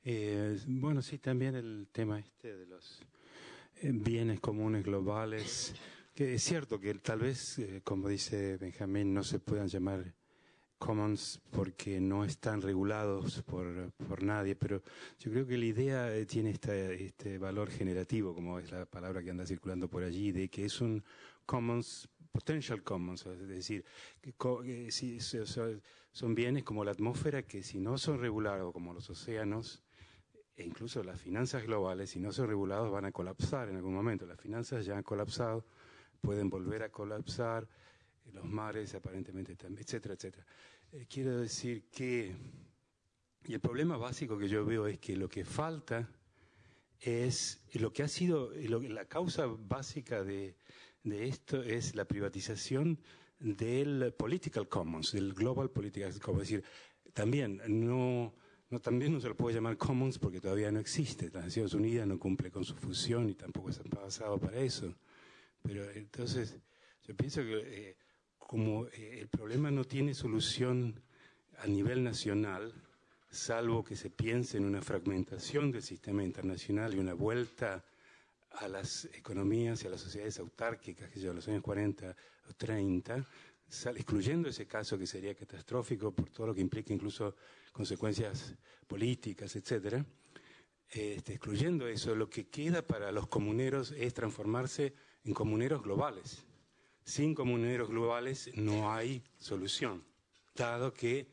Eh, bueno, sí, también el tema este de los eh, bienes comunes globales, que es cierto que tal vez, eh, como dice Benjamín, no se puedan llamar commons porque no están regulados por, por nadie, pero yo creo que la idea eh, tiene este valor generativo, como es la palabra que anda circulando por allí, de que es un commons, potential commons, es decir, que, si, son bienes como la atmósfera que si no son regulados, como los océanos, e incluso las finanzas globales, si no son regulados, van a colapsar en algún momento. Las finanzas ya han colapsado, pueden volver a colapsar, los mares aparentemente también, etcétera, etcétera. Eh, quiero decir que, y el problema básico que yo veo es que lo que falta es, lo que ha sido, la causa básica de, esto es la privatización del political commons, del global political commons. Es decir, también no, no, también no se lo puede llamar commons porque todavía no existe. Las Naciones Unidas no cumple con su fusión y tampoco se ha pasado para eso Pero entonces, yo pienso que eh, como eh, el problema no tiene solución a nivel nacional, salvo que se piense en una fragmentación del sistema internacional y una vuelta a las economías y a las sociedades autárquicas que llevan los años 40 o 30, excluyendo ese caso que sería catastrófico por todo lo que implica incluso consecuencias políticas, etcétera, este, excluyendo eso, lo que queda para los comuneros es transformarse en comuneros globales. Sin comuneros globales no hay solución, dado que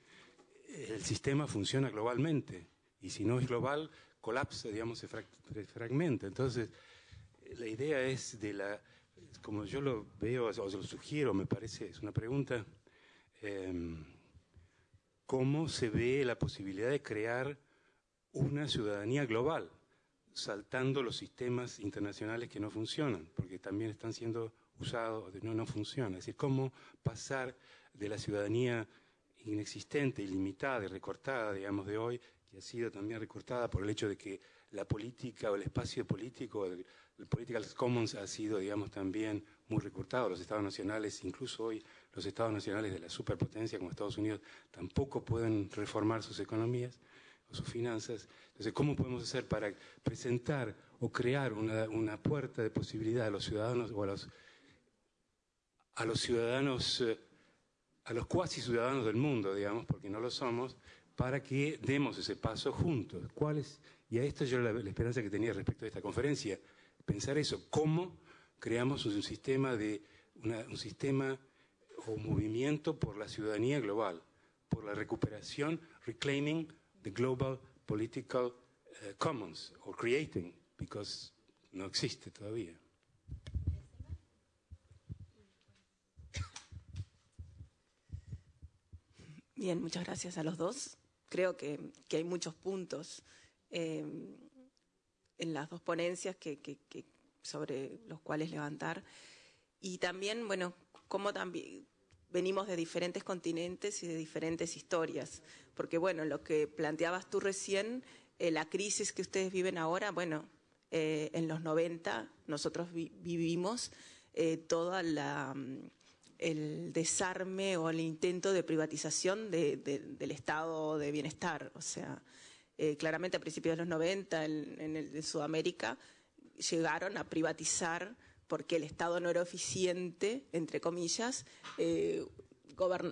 el sistema funciona globalmente y si no es global, colapsa, digamos, se, fragmenta. Entonces, la idea es de la, como yo lo veo o lo sugiero, me parece, es una pregunta, em, ¿cómo se ve la posibilidad de crear una ciudadanía global, saltando los sistemas internacionales que no funcionan, porque también están siendo usados, no, no funciona. Es decir, cómo pasar de la ciudadanía inexistente, ilimitada y recortada, digamos, de hoy, que ha sido también recortada por el hecho de que la política o el espacio político, el, political commons ha sido, digamos, también muy recortado. Los estados nacionales, incluso hoy los estados nacionales de la superpotencia como Estados Unidos, tampoco pueden reformar sus economías o sus finanzas. Entonces, ¿cómo podemos hacer para presentar o crear una, puerta de posibilidad a los ciudadanos o a los, a los ciudadanos, eh, a los cuasi ciudadanos del mundo, digamos, porque no lo somos, para que demos ese paso juntos? ¿Cuál Y a esto yo la, esperanza que tenía respecto a esta conferencia, pensar eso, cómo creamos un sistema de un sistema o movimiento por la ciudadanía global, por la recuperación, reclaiming the global political uh, commons or creating, because no existe todavía.
Bien, muchas gracias a los dos. Creo que, que hay muchos puntos eh, en las dos ponencias que, sobre los cuales levantar. Y también, bueno, cómo también venimos de diferentes continentes y de diferentes historias. Porque, bueno, lo que planteabas tú recién, eh, la crisis que ustedes viven ahora, bueno, eh, en los 90 nosotros vivimos eh, todo mm, el desarme o el intento de privatización del estado de bienestar. O sea, claramente a principios de los 90 en, en Sudamérica llegaron a privatizar porque el Estado no era eficiente, entre comillas, eh,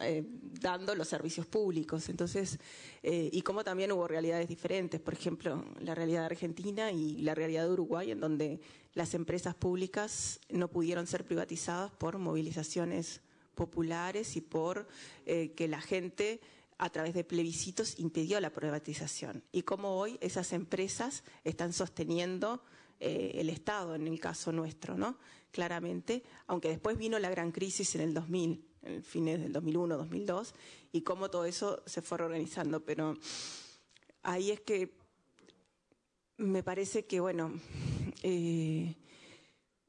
eh, dando los servicios públicos. Entonces, eh, y como también hubo realidades diferentes, por ejemplo, la realidad Argentina y la realidad de Uruguay, en donde las empresas públicas no pudieron ser privatizadas por movilizaciones populares y por que la gente a través de plebiscitos impidió la privatización. Y como hoy esas empresas están sosteniendo eh, el Estado, en el caso nuestro, ¿no? Claramente, aunque después vino la gran crisis en el 2000, en fines del 2001, 2002, y cómo todo eso se fue reorganizando. Pero ahí es que me parece que, bueno, eh,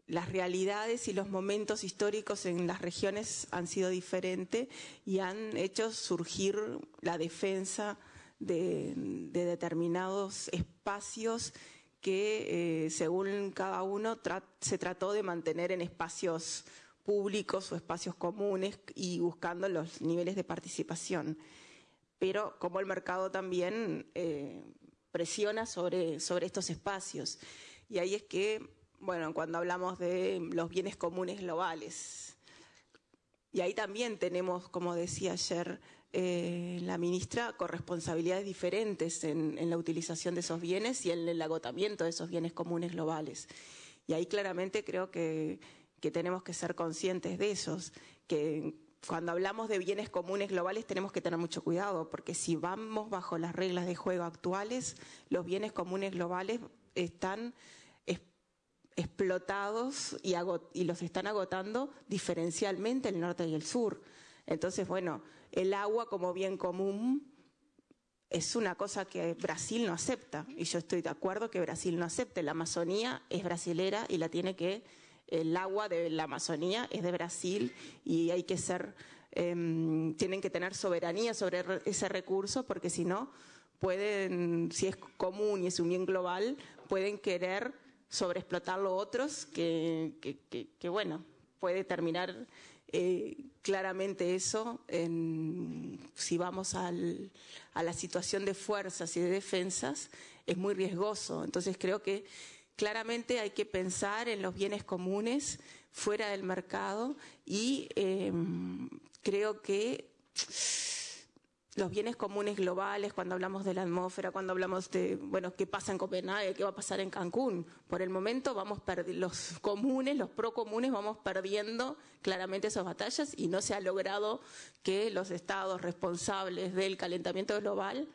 las realidades y los momentos históricos en las regiones han sido diferentes y han hecho surgir la defensa de determinados espacios que eh, según cada uno se trató de mantener en espacios públicos o espacios comunes y buscando los niveles de participación. Pero como el mercado también eh, presiona sobre, sobre estos espacios. Y ahí es que, bueno, cuando hablamos de los bienes comunes globales, y ahí también tenemos, como decía ayer, eh, la ministra corresponsabilidades diferentes en, la utilización de esos bienes y en el agotamiento de esos bienes comunes globales. Y ahí claramente creo que, tenemos que ser conscientes de esos, que cuando hablamos de bienes comunes globales tenemos que tener mucho cuidado, porque si vamos bajo las reglas de juego actuales, los bienes comunes globales están explotados y, y, los están agotando diferencialmente el norte y el sur. Entonces, bueno, el agua como bien común es una cosa que Brasil no acepta. Y yo estoy de acuerdo que Brasil no acepte. La Amazonía es brasilera y la tiene que, el agua de la Amazonía es de Brasil y hay que ser, em, tienen que tener soberanía sobre ese recurso porque si no, pueden, si es común y es un bien global, pueden querer sobreexplotarlo otros, que, que, bueno, puede terminar eh, claramente eso en, si vamos al, a la situación de fuerzas y de defensas, es muy riesgoso. Entonces creo que claramente hay que pensar en los bienes comunes fuera del mercado y eh, creo que los bienes comunes globales, cuando hablamos de la atmósfera, cuando hablamos de, bueno, qué pasa en Copenhague, qué va a pasar en Cancún. Por el momento vamos los comunes, los procomunes, vamos perdiendo claramente esas batallas y no se ha logrado que los estados responsables del calentamiento global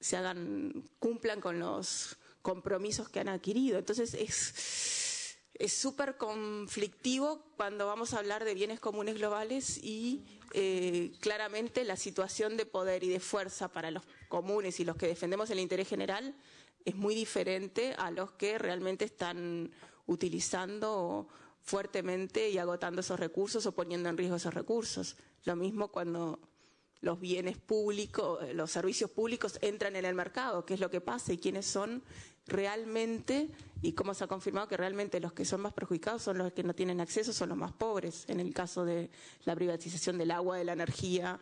se hagan, cumplan con los compromisos que han adquirido. Entonces es es súper conflictivo cuando vamos a hablar de bienes comunes globales y eh, claramente la situación de poder y de fuerza para los comunes y los que defendemos el interés general es muy diferente a los que realmente están utilizando fuertemente y agotando esos recursos o poniendo en riesgo esos recursos. Lo mismo cuando los bienes públicos, los servicios públicos entran en el mercado, qué es lo que pasa y quiénes son realmente y cómo se ha confirmado que realmente los que son más perjudicados son los que no tienen acceso, son los más pobres. En el caso de la privatización del agua, de la energía,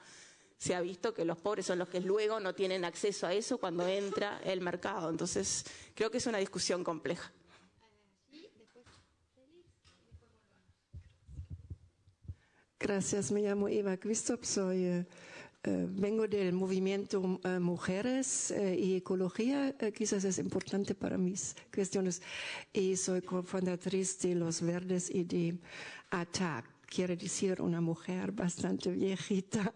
se ha visto que los pobres son los que luego no tienen acceso a eso cuando entra el mercado. Entonces, creo que es una discusión compleja.
Gracias, me llamo Eva Christoph, soy eh, vengo del movimiento eh, Mujeres eh, y Ecología, quizás es importante para mis cuestiones, y soy cofundatriz de Los Verdes y de ATAC, quiere decir una mujer bastante viejita.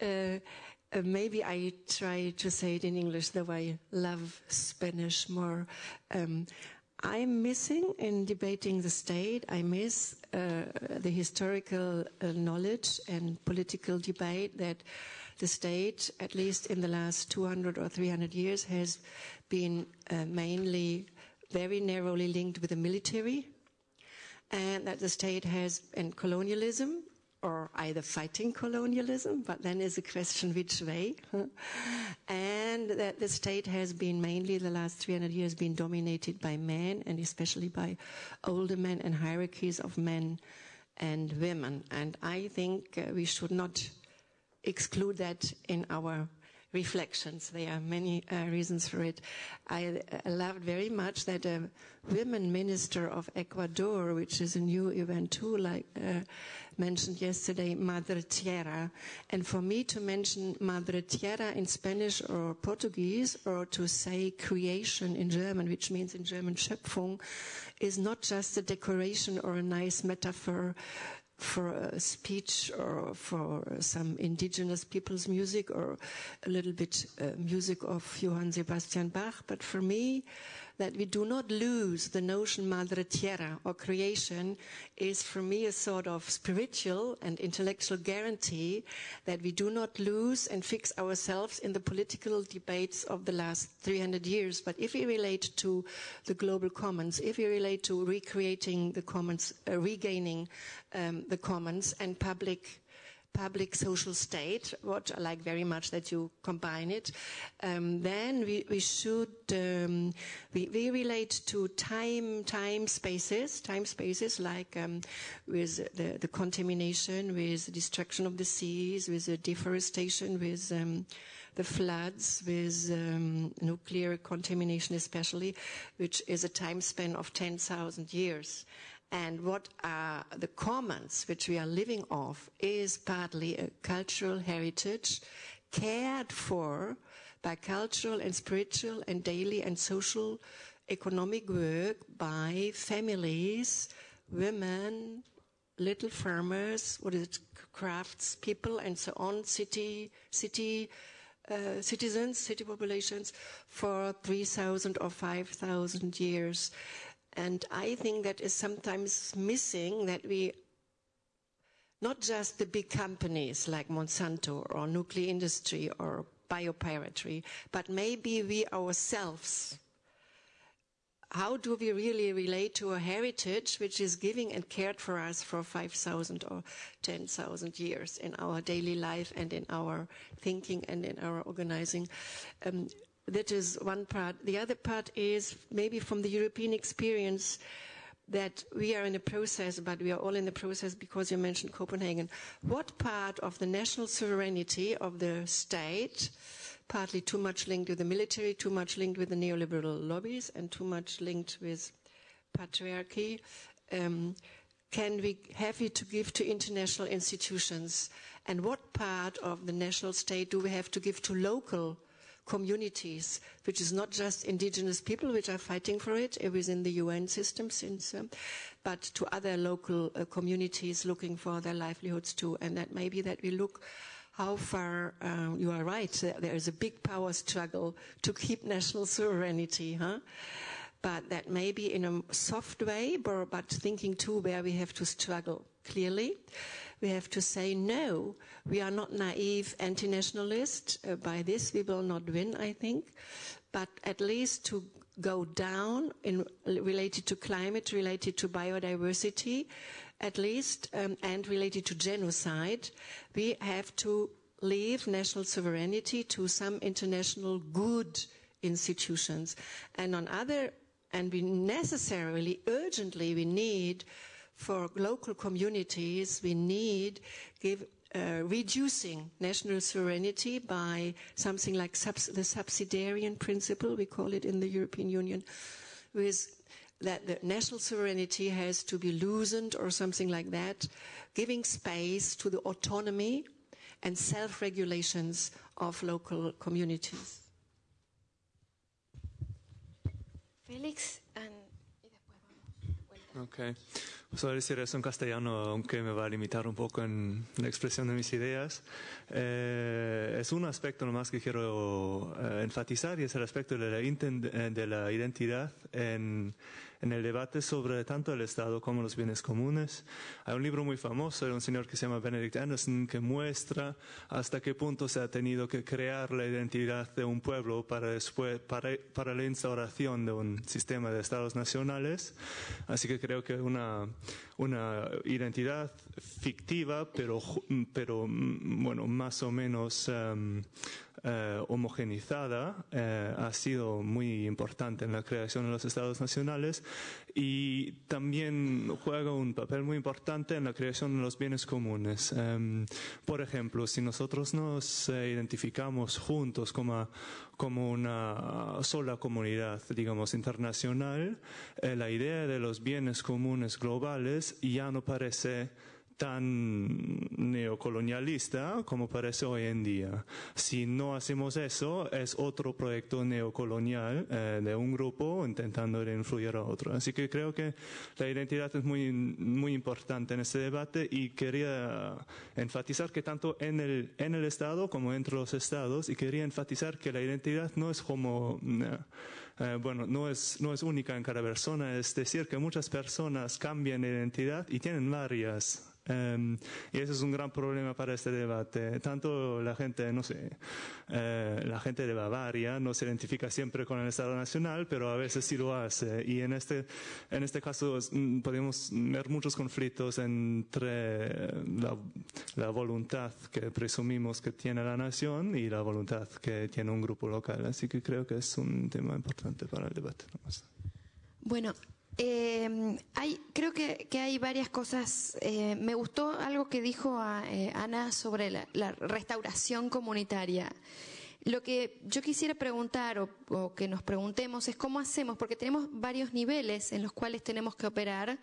*laughs* Maybe I try to say it in English, though I love Spanish more. Um, I'm missing in debating the state. I miss uh, the historical uh, knowledge and political debate that the state, at least in the last 200 or 300 years, has been uh, mainly very narrowly linked with the military, and that the state has, in colonialism, or either fighting colonialism, but then is a question which way. and that the state has been mainly the last 300 years been dominated by men and especially by older men and hierarchies of men and women. And I think uh, we should not exclude that in our reflections. There are many uh, reasons for it. I loved very much that a women minister of Ecuador, which is a new event too, like uh, mentioned yesterday, Madre Tierra. And for me to mention Madre Tierra in Spanish or Portuguese, or to say creation in German, which means in German Schöpfung, is not just a decoration or a nice metaphor for a speech or for some indigenous people's music or a little bit uh, music of Johann Sebastian Bach. But for me, that we do not lose the notion Madre Tierra or creation is for me a sort of spiritual and intellectual guarantee that we do not lose and fix ourselves in the political debates of the last 300 years. But if we relate to the global commons, if we relate to recreating the commons, uh, regaining um, the commons and public public social state, what I like very much that you combine it, um, then we, we should, um, we, we, relate to time, time spaces, time spaces like um, with the, the, contamination, with the destruction of the seas, with the deforestation, with um, the floods, with um, nuclear contamination especially, which is a time span of 10,000 years and what are the commons which we are living off is partly a cultural heritage cared for by cultural and spiritual and daily and social economic work by families, women, little farmers, what is it, crafts people and so on, city, city, uh, citizens, city populations for 3,000 or 5,000 years. And I think that is sometimes missing that we, not just the big companies like Monsanto or nuclear industry or biopiracy, but maybe we ourselves. How do we really relate to a heritage which is giving and cared for us for 5,000 or 10,000 years in our daily life and in our thinking and in our organizing? Um, that is one part. The other part is maybe from the European experience that we are in a process, but we are all in the process because you mentioned Copenhagen. What part of the national sovereignty of the state, partly too much linked with the military, too much linked with the neoliberal lobbies, and too much linked with patriarchy, um, can we have it to give to international institutions? And what part of the national state do we have to give to local communities, which is not just indigenous people which are fighting for it within the UN system, since, um, but to other local uh, communities looking for their livelihoods too. And that maybe that we look how far um, you are right. There is a big power struggle to keep national sovereignty, huh? But that maybe in a soft way, but thinking too where we have to struggle clearly. We have to say no. We are not naive anti-nationalists. Uh, by this, we will not win, I think. But at least to go down in related to climate, related to biodiversity, at least, um, and related to genocide, we have to leave national sovereignty to some international good institutions. And on other, and we necessarily, urgently, we need for local communities, we need give, uh, reducing national sovereignty by something like subs the subsidiarian principle, we call it in the European Union, with that the national sovereignty has to be loosened or something like that, giving space to the autonomy and self-regulations of local communities.
Félix,
Okay. Pues a decir eso en castellano, aunque me va a limitar un poco en la expresión de mis ideas. Eh, es un aspecto nomás que quiero eh, enfatizar y es el aspecto de la, de la identidad en, en, el debate sobre tanto el Estado como los bienes comunes. Hay un libro muy famoso de un señor que se llama Benedict Anderson que muestra hasta qué punto se ha tenido que crear la identidad de un pueblo para, después, para, para la instauración de un sistema de estados nacionales. Así que creo que una una identidad fictiva, pero, pero bueno, más o menos um, uh, homogenizada, uh, ha sido muy importante en la creación de los estados nacionales y también juega un papel muy importante en la creación de los bienes comunes. Um, por ejemplo, si nosotros nos uh, identificamos juntos como, como una sola comunidad, digamos, internacional, eh, la idea de los bienes comunes globales ya no parece tan neocolonialista como parece hoy en día. Si no hacemos eso, es otro proyecto neocolonial eh, de un grupo intentando influir a otro. Así que creo que la identidad es muy, muy importante en este debate y quería enfatizar que tanto en el, en el Estado como entre los Estados, y quería enfatizar que la identidad no es como... Eh, bueno, no es, no es única en cada persona, es decir, que muchas personas cambian de identidad y tienen varias Um, y ese es un gran problema para este debate. Tanto la gente, no sé, eh, la gente de Bavaria no se identifica siempre con el Estado Nacional, pero a veces sí lo hace. Y en este, en este caso mm, podemos ver muchos conflictos entre la, la, voluntad que presumimos que tiene la nación y la voluntad que tiene un grupo local. Así que creo que es un tema importante para el debate.
Bueno, eh, hay, creo que, hay varias cosas. Eh, me gustó algo que dijo a, eh, Ana sobre la, la, restauración comunitaria. Lo que yo quisiera preguntar o, o, que nos preguntemos es cómo hacemos, porque tenemos varios niveles en los cuales tenemos que operar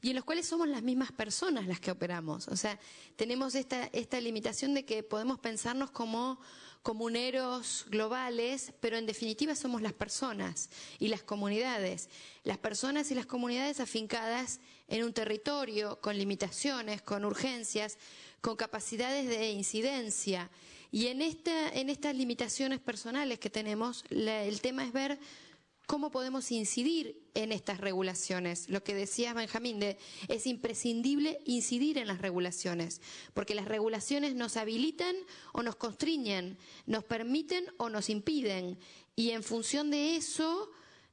y en los cuales somos las mismas personas las que operamos. O sea, tenemos esta, esta limitación de que podemos pensarnos como comuneros globales, pero en definitiva somos las personas y las comunidades. Las personas y las comunidades afincadas en un territorio con limitaciones, con urgencias, con capacidades de incidencia. Y en, esta, en estas limitaciones personales que tenemos, la, el tema es ver cómo podemos incidir en estas regulaciones. Lo que decía Benjamín, de, es imprescindible incidir en las regulaciones, porque las regulaciones nos habilitan o nos constriñen, nos permiten o nos impiden, y en función de eso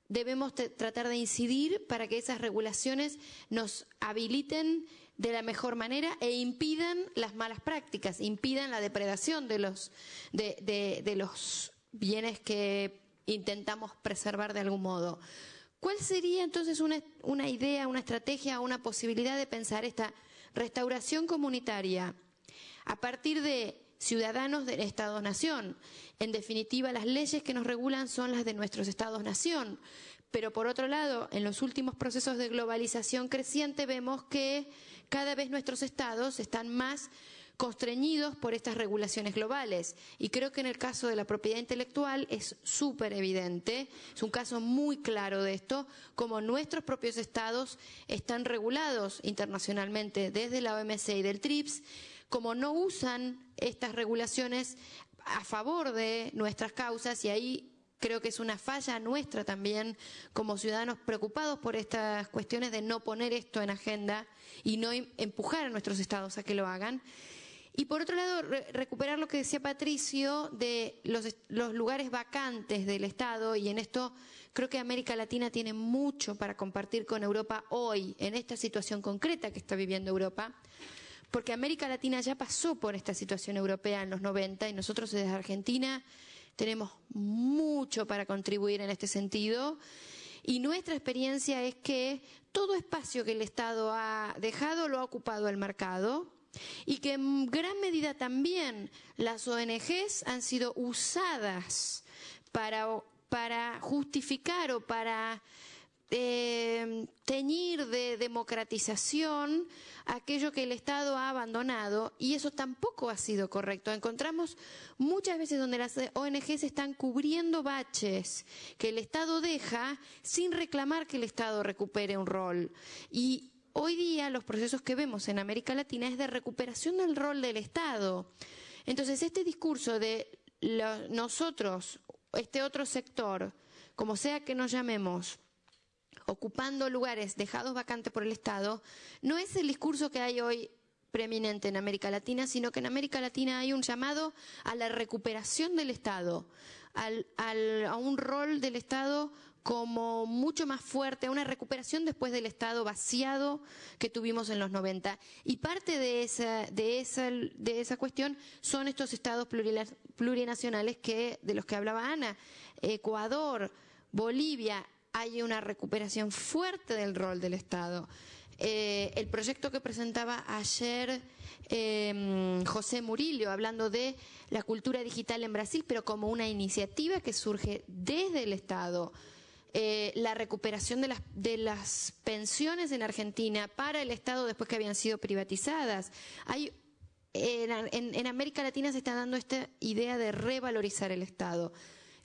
debemos tratar de incidir para que esas regulaciones nos habiliten de la mejor manera e impidan las malas prácticas, impidan la depredación de los, de, de los bienes que intentamos preservar de algún modo. ¿Cuál sería entonces una, una idea, una estrategia, una posibilidad de pensar esta restauración comunitaria a partir de ciudadanos del Estado-Nación? En definitiva, las leyes que nos regulan son las de nuestros Estados-Nación. Pero por otro lado, en los últimos procesos de globalización creciente vemos que cada vez nuestros estados están más constreñidos por estas regulaciones globales. Y creo que en el caso de la propiedad intelectual es súper evidente, es un caso muy claro de esto, como nuestros propios estados están regulados internacionalmente desde la OMC y del TRIPS, como no usan estas regulaciones a favor de nuestras causas y ahí creo que es una falla nuestra también como ciudadanos preocupados por estas cuestiones de no poner esto en agenda y no em, empujar a nuestros estados a que lo hagan. Y por otro lado, recuperar lo que decía Patricio de los, los, lugares vacantes del Estado, y en esto creo que América Latina tiene mucho para compartir con Europa hoy, en esta situación concreta que está viviendo Europa, porque América Latina ya pasó por esta situación europea en los 90 y nosotros desde Argentina tenemos mucho para contribuir en este sentido. Y nuestra experiencia es que todo espacio que el Estado ha dejado lo ha ocupado el mercado y que en gran medida también las ONGs han sido usadas para, para justificar o para eh, teñir de democratización aquello que el Estado ha abandonado y eso tampoco ha sido correcto. Encontramos muchas veces donde las ONGs están cubriendo baches que el Estado deja sin reclamar que el Estado recupere un rol. Y hoy día los procesos que vemos en América Latina es de recuperación del rol del Estado. Entonces, este discurso de nosotros, este otro sector, como sea que nos llamemos, ocupando lugares dejados vacantes por el Estado, no es el discurso que hay hoy preeminente en América Latina, sino que en América Latina hay un llamado a la recuperación del Estado, al, al, a un rol del Estado como mucho más fuerte, una recuperación después del Estado vaciado que tuvimos en los 90. Y parte de esa, de esa, de esa cuestión son estos estados plurinacionales que, de los que hablaba Ana. Ecuador, Bolivia, hay una recuperación fuerte del rol del Estado. Eh, el proyecto que presentaba ayer eh, José Murillo, hablando de la cultura digital en Brasil, pero como una iniciativa que surge desde el Estado. Eh, la recuperación de las, de las pensiones en Argentina para el Estado después que habían sido privatizadas. Hay en, en, en, América Latina se está dando esta idea de revalorizar el Estado.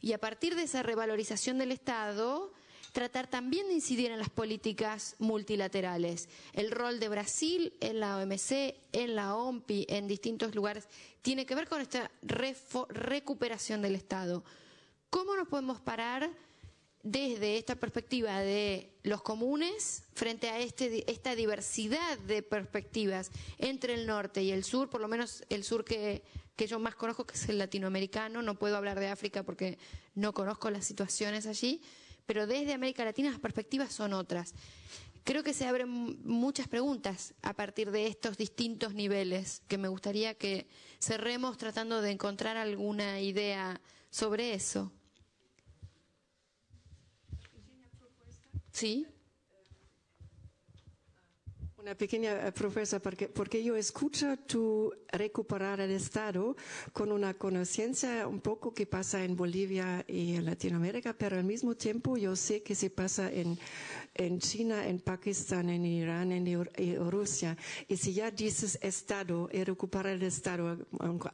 Y a partir de esa revalorización del Estado, tratar también de incidir en las políticas multilaterales. El rol de Brasil en la OMC, en la OMPI, en distintos lugares, tiene que ver con esta recuperación del Estado. ¿Cómo nos podemos parar desde esta perspectiva de los comunes frente a este, esta diversidad de perspectivas entre el norte y el sur, por lo menos el sur que, que yo más conozco, que es el latinoamericano, no puedo hablar de África porque no conozco las situaciones allí, pero desde América Latina las perspectivas son otras. Creo que se abren muchas preguntas a partir de estos distintos niveles que me gustaría que cerremos tratando de encontrar alguna idea sobre eso. ¿Sí?
Una pequeña profesora, porque, porque yo escucho tu recuperar el Estado con una conciencia un poco que pasa en Bolivia y en Latinoamérica, pero al mismo tiempo yo sé que se pasa en, en China, en Pakistán, en Irán, en, en Rusia. Y si ya dices Estado y recuperar el Estado,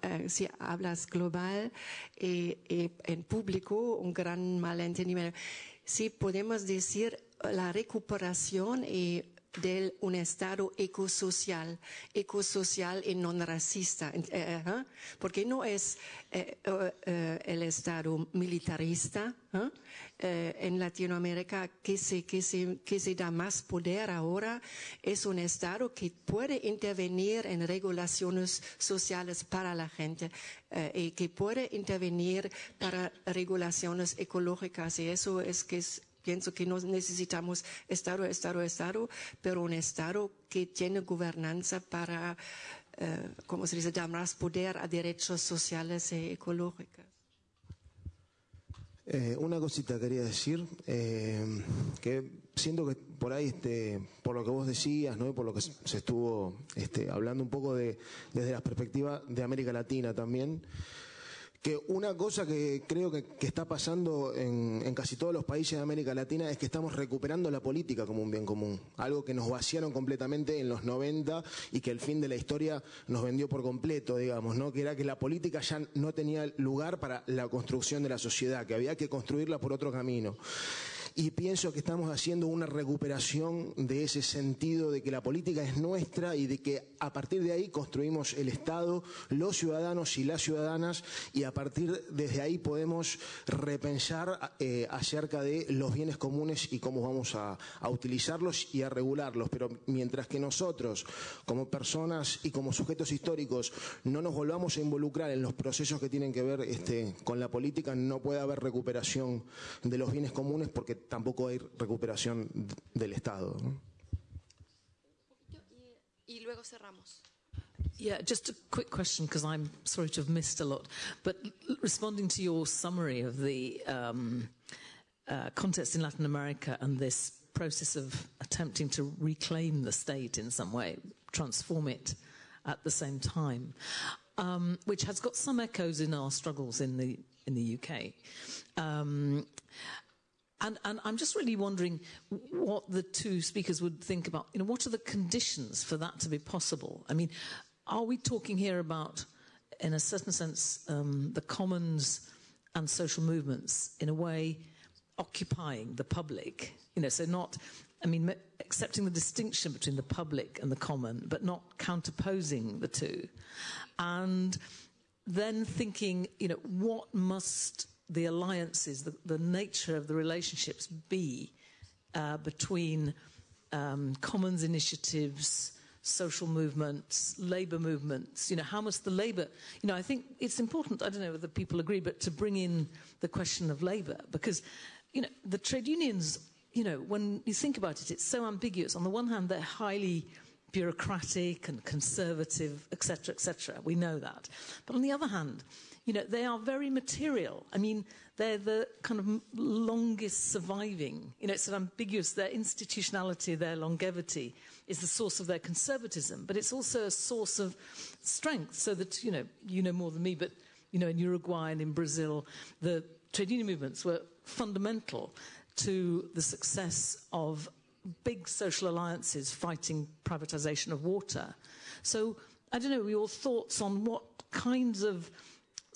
eh, si hablas global y, y en público, un gran malentendimiento. Sí podemos decir la recuperación y de un Estado ecosocial, ecosocial y no racista, eh, ¿eh? porque no es eh, eh, el Estado militarista ¿eh? en Latinoamérica que se da más poder ahora, es un Estado que puede intervenir en regulaciones sociales para la gente y que puede intervenir para regulaciones ecológicas y eso es que es pienso que no necesitamos Estado, Estado, Estado, pero un Estado que tiene gobernanza para, eh, como se dice, dar más poder a derechos sociales y ecológicos.
Eh, una cosita quería decir, eh, que siento que por ahí, este, por lo que vos decías, ¿no? por lo que se estuvo este, hablando un poco de, desde la perspectiva de América Latina también, que una cosa que creo que, está pasando en, en, casi todos los países de América Latina es que estamos recuperando la política como un bien común, algo que nos vaciaron completamente en los 90 y que el fin de la historia nos vendió por completo, digamos, ¿no? que era que la política ya no tenía lugar para la construcción de la sociedad, que había que construirla por otro camino y pienso que estamos haciendo una recuperación de ese sentido de que la política es nuestra y de que a partir de ahí construimos el Estado, los ciudadanos y las ciudadanas y a partir desde ahí podemos repensar eh, acerca de los bienes comunes y cómo vamos a, utilizarlos y a regularlos. Pero mientras que nosotros, como personas y como sujetos históricos, no nos volvamos a involucrar en los procesos que tienen que ver este, con la política, no puede haber recuperación de los bienes comunes porque tampoco hay recuperación del Estado. ¿no?
Y luego cerramos.
Yeah, just a quick question because I'm sorry to have missed a lot. But responding to your summary of the um, uh, context in Latin America and this process of attempting to reclaim the state in some way, transform it at the same time, um, which has got some echoes in our struggles in the in the UK. Um, and, and I'm just really wondering what the two speakers would think about. You know, what are the conditions for that to be possible? I mean, are we talking here about, in a certain sense, um, the commons and social movements in a way occupying the public? You know, so not, I mean, accepting the distinction between the public and the common, but not counterposing the two, and then thinking, you know, what must the alliances, the, the nature of the relationships be uh, between um, commons initiatives, social movements, labour movements. You know, how must the labour? You know, I think it's important. I don't know whether people agree, but to bring in the question of labour because, you know, the trade unions. You know, when you think about it, it's so ambiguous. On the one hand, they're highly bureaucratic and conservative, etc., etc. We know that. But on the other hand, you know, they are very material. I mean, they're the kind of longest surviving. You know, it's ambiguous. Their institutionality, their longevity is the source of their conservatism, but it's also a source of strength. So that, you know, you know more than me, but, you know, in Uruguay and in Brazil, the trade union movements were fundamental to the success of big social alliances fighting privatization of water. So, I don't know, your thoughts on what kinds of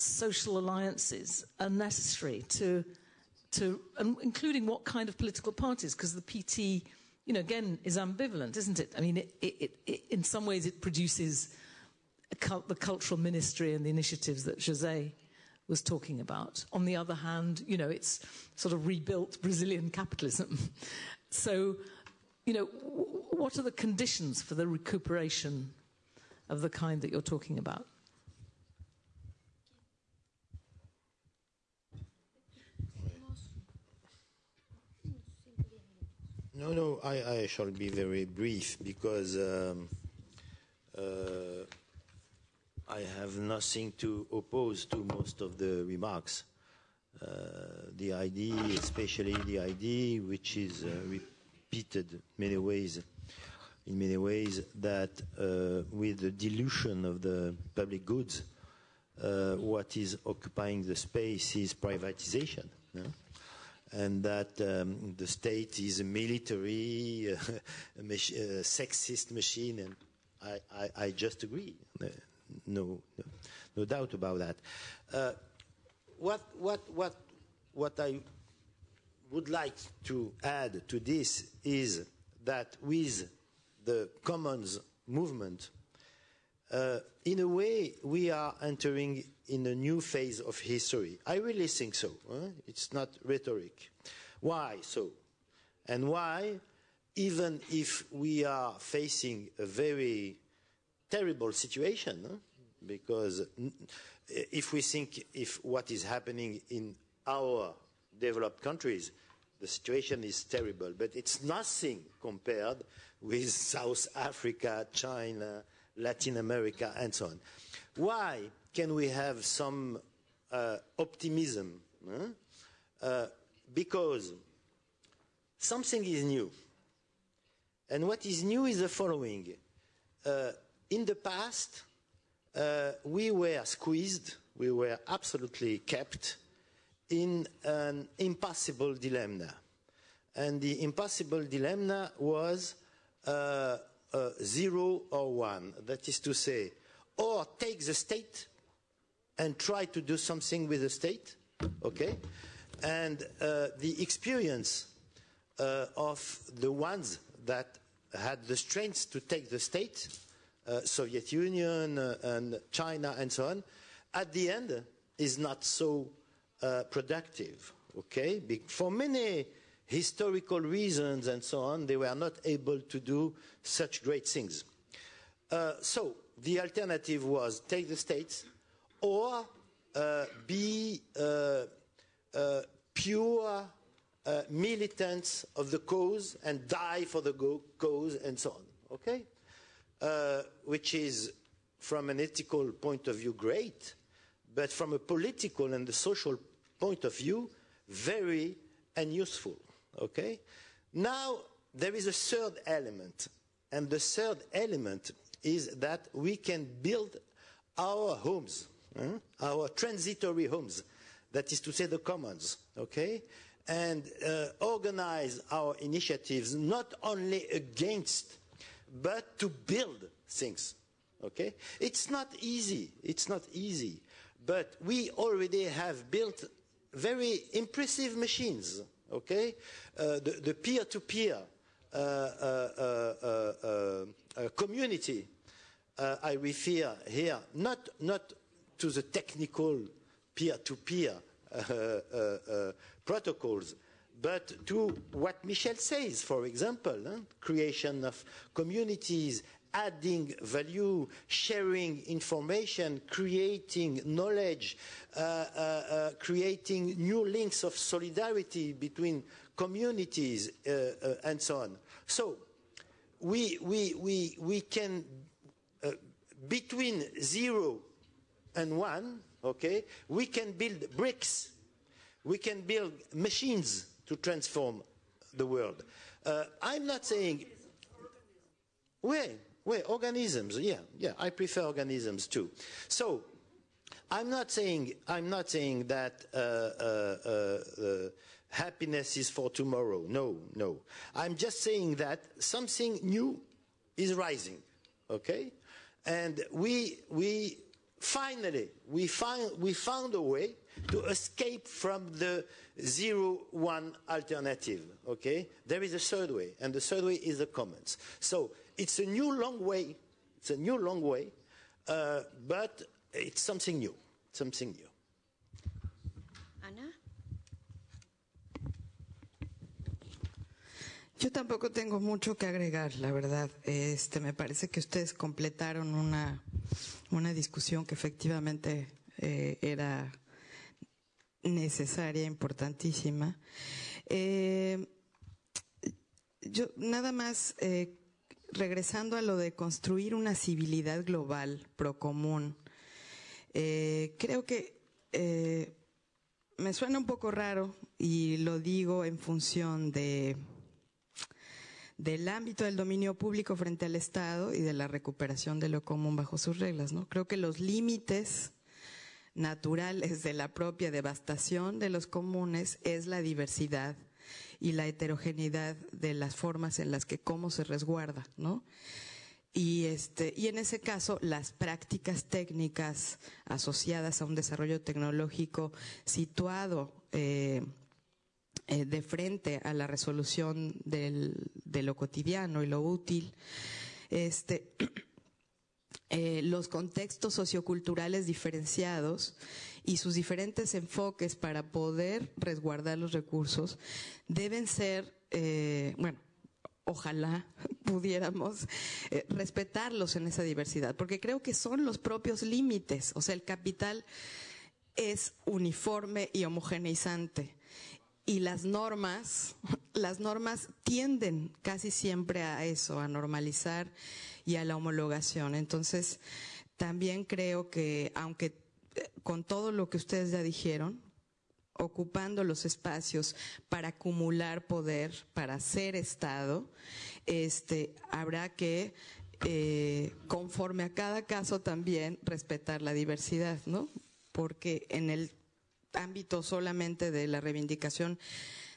social alliances are necessary to, to um, including what kind of political parties, because the PT, you know, again, is ambivalent, isn't it? I mean, it, it, it, in some ways, it produces cult, the cultural ministry and the initiatives that Jose was talking about. On the other hand, you know, it's sort of rebuilt Brazilian capitalism. *laughs* so, you know, w- what are the conditions for the recuperation of the kind that you're talking about?
No, no, I, I shall be very brief because um, uh, I have nothing to oppose to most of the remarks. Uh, the idea, especially the idea which is uh, repeated many ways, in many ways, that uh, with the dilution of the public goods, uh, what is occupying the space is privatization. no? And that um, the state is a military, *laughs* a uh, sexist machine, and I, I, I just agree. Uh, No, no, no doubt about that. Uh, what, what, what, what I would like to add to this is that with the commons movement, Uh, in a way, we are entering in a new phase of history. I really think so. huh? It's not rhetoric. Why so? And why, even if we are facing a very terrible situation, huh? because if we think if what is happening in our developed countries, the situation is terrible, but it's nothing compared with South Africa, China, Latin America, and so on. Why can we have some uh, optimism huh? uh, because something is new. And what is new is the following. Uh, in the past, uh, we were squeezed, we were absolutely kept in an impossible dilemma. And the impossible dilemma was uh, zero or one. That is to say, or take the state and try to do something with the state, okay? And uh, the experience uh, of the ones that had the strength to take the state, uh, Soviet Union uh, and China and so on, at the end is not so uh, productive, okay? For many historical reasons and so on, they were not able to do such great things. Uh, so the alternative was take the states or uh, be uh, uh, pure uh, militants of the cause and die for the cause and so on. Okay? Uh, which is, from an ethical point of view, great, but from a political and a social point of view, very unuseful. Okay? Now, there is a third element, and the third element is that we can build our homes, huh? our transitory homes, that is to say, the commons, okay? And uh, organize our initiatives not only against, but to build things, okay? It's not easy, it's not easy, but we already have built very impressive machines, okay? The, the peer-to-peer uh, uh, uh, uh, uh, community, I refer here not, not to the technical peer-to-peer uh, uh, uh, protocols, but to what Michel says, for example, huh? creation of communities, adding value, sharing information, creating knowledge, uh, uh, uh, creating new links of solidarity between communities, uh, uh, and so on. So we, we, we, we can, uh, between zero and one, okay, we can build bricks, we can build machines to transform the world. Uh, I'm not saying, wait, wait, organisms, yeah, yeah, I prefer organisms too. So, I'm not saying, I'm not saying that uh, uh, uh, uh, happiness is for tomorrow. No, no. I'm just saying that something new is rising, okay? And we, we finally, we, find, we found a way to escape from the zero one alternative, okay? There is a third way, and the third way is the commons. So it's a new long way, it's a new long way, uh, but it's something new, something new.
Ana.
Yo tampoco tengo mucho que agregar, la verdad. Este, me parece que ustedes completaron una, una discusión que efectivamente eh, era necesaria, importantísima. Eh, yo nada más eh, regresando a lo de construir una civilidad global procomún. Eh, creo que eh, me suena un poco raro y lo digo en función de del ámbito del dominio público frente al Estado y de la recuperación de lo común bajo sus reglas, ¿no? Creo que los límites naturales de la propia devastación de los comunes es la diversidad y la heterogeneidad de las formas en las que cómo se resguarda, ¿no? Y, este, y en ese caso, las prácticas técnicas asociadas a un desarrollo tecnológico situado eh, eh, de frente a la resolución del, de lo cotidiano y lo útil, este, *clears throat* eh, los contextos socioculturales diferenciados y sus diferentes enfoques para poder resguardar los recursos deben ser, eh, bueno, ojalá *laughs* pudiéramos eh, respetarlos en esa diversidad, porque creo que son los propios límites, o sea, el capital es uniforme y homogeneizante. Y las normas, *laughs* las normas tienden casi siempre a eso, a normalizar y a la homologación. Entonces, también creo que, aunque con todo lo que ustedes ya dijeron, ocupando los espacios para acumular poder, para ser Estado, este, habrá que, eh, conforme a cada caso también, respetar la diversidad, ¿no? Porque en el ámbito solamente de la reivindicación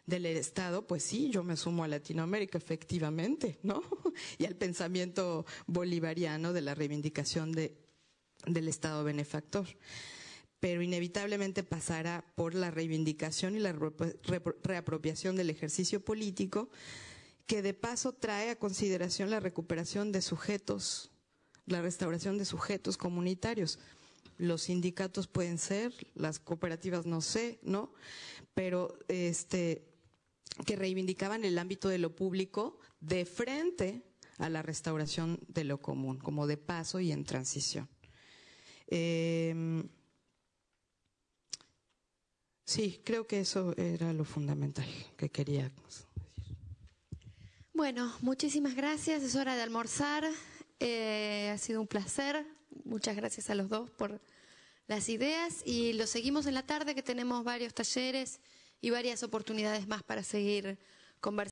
del Estado, pues sí, yo me sumo a Latinoamérica, efectivamente, ¿no? *laughs* Y al pensamiento bolivariano de la reivindicación de, del Estado benefactor. Pero inevitablemente pasará por la reivindicación y la reapropiación del ejercicio político, que de paso trae a consideración la recuperación de sujetos, la restauración de sujetos comunitarios. Los sindicatos pueden ser, las cooperativas no sé, ¿no? Pero este que reivindicaban el ámbito de lo público de frente a la restauración de lo común, como de paso y en transición. Eh, sí, creo que eso era lo fundamental que quería decir.
Bueno, muchísimas gracias. Es hora de almorzar. Eh, ha sido un placer. Muchas gracias a los dos por las ideas y lo seguimos en la tarde que tenemos varios talleres y varias oportunidades más para seguir conversando.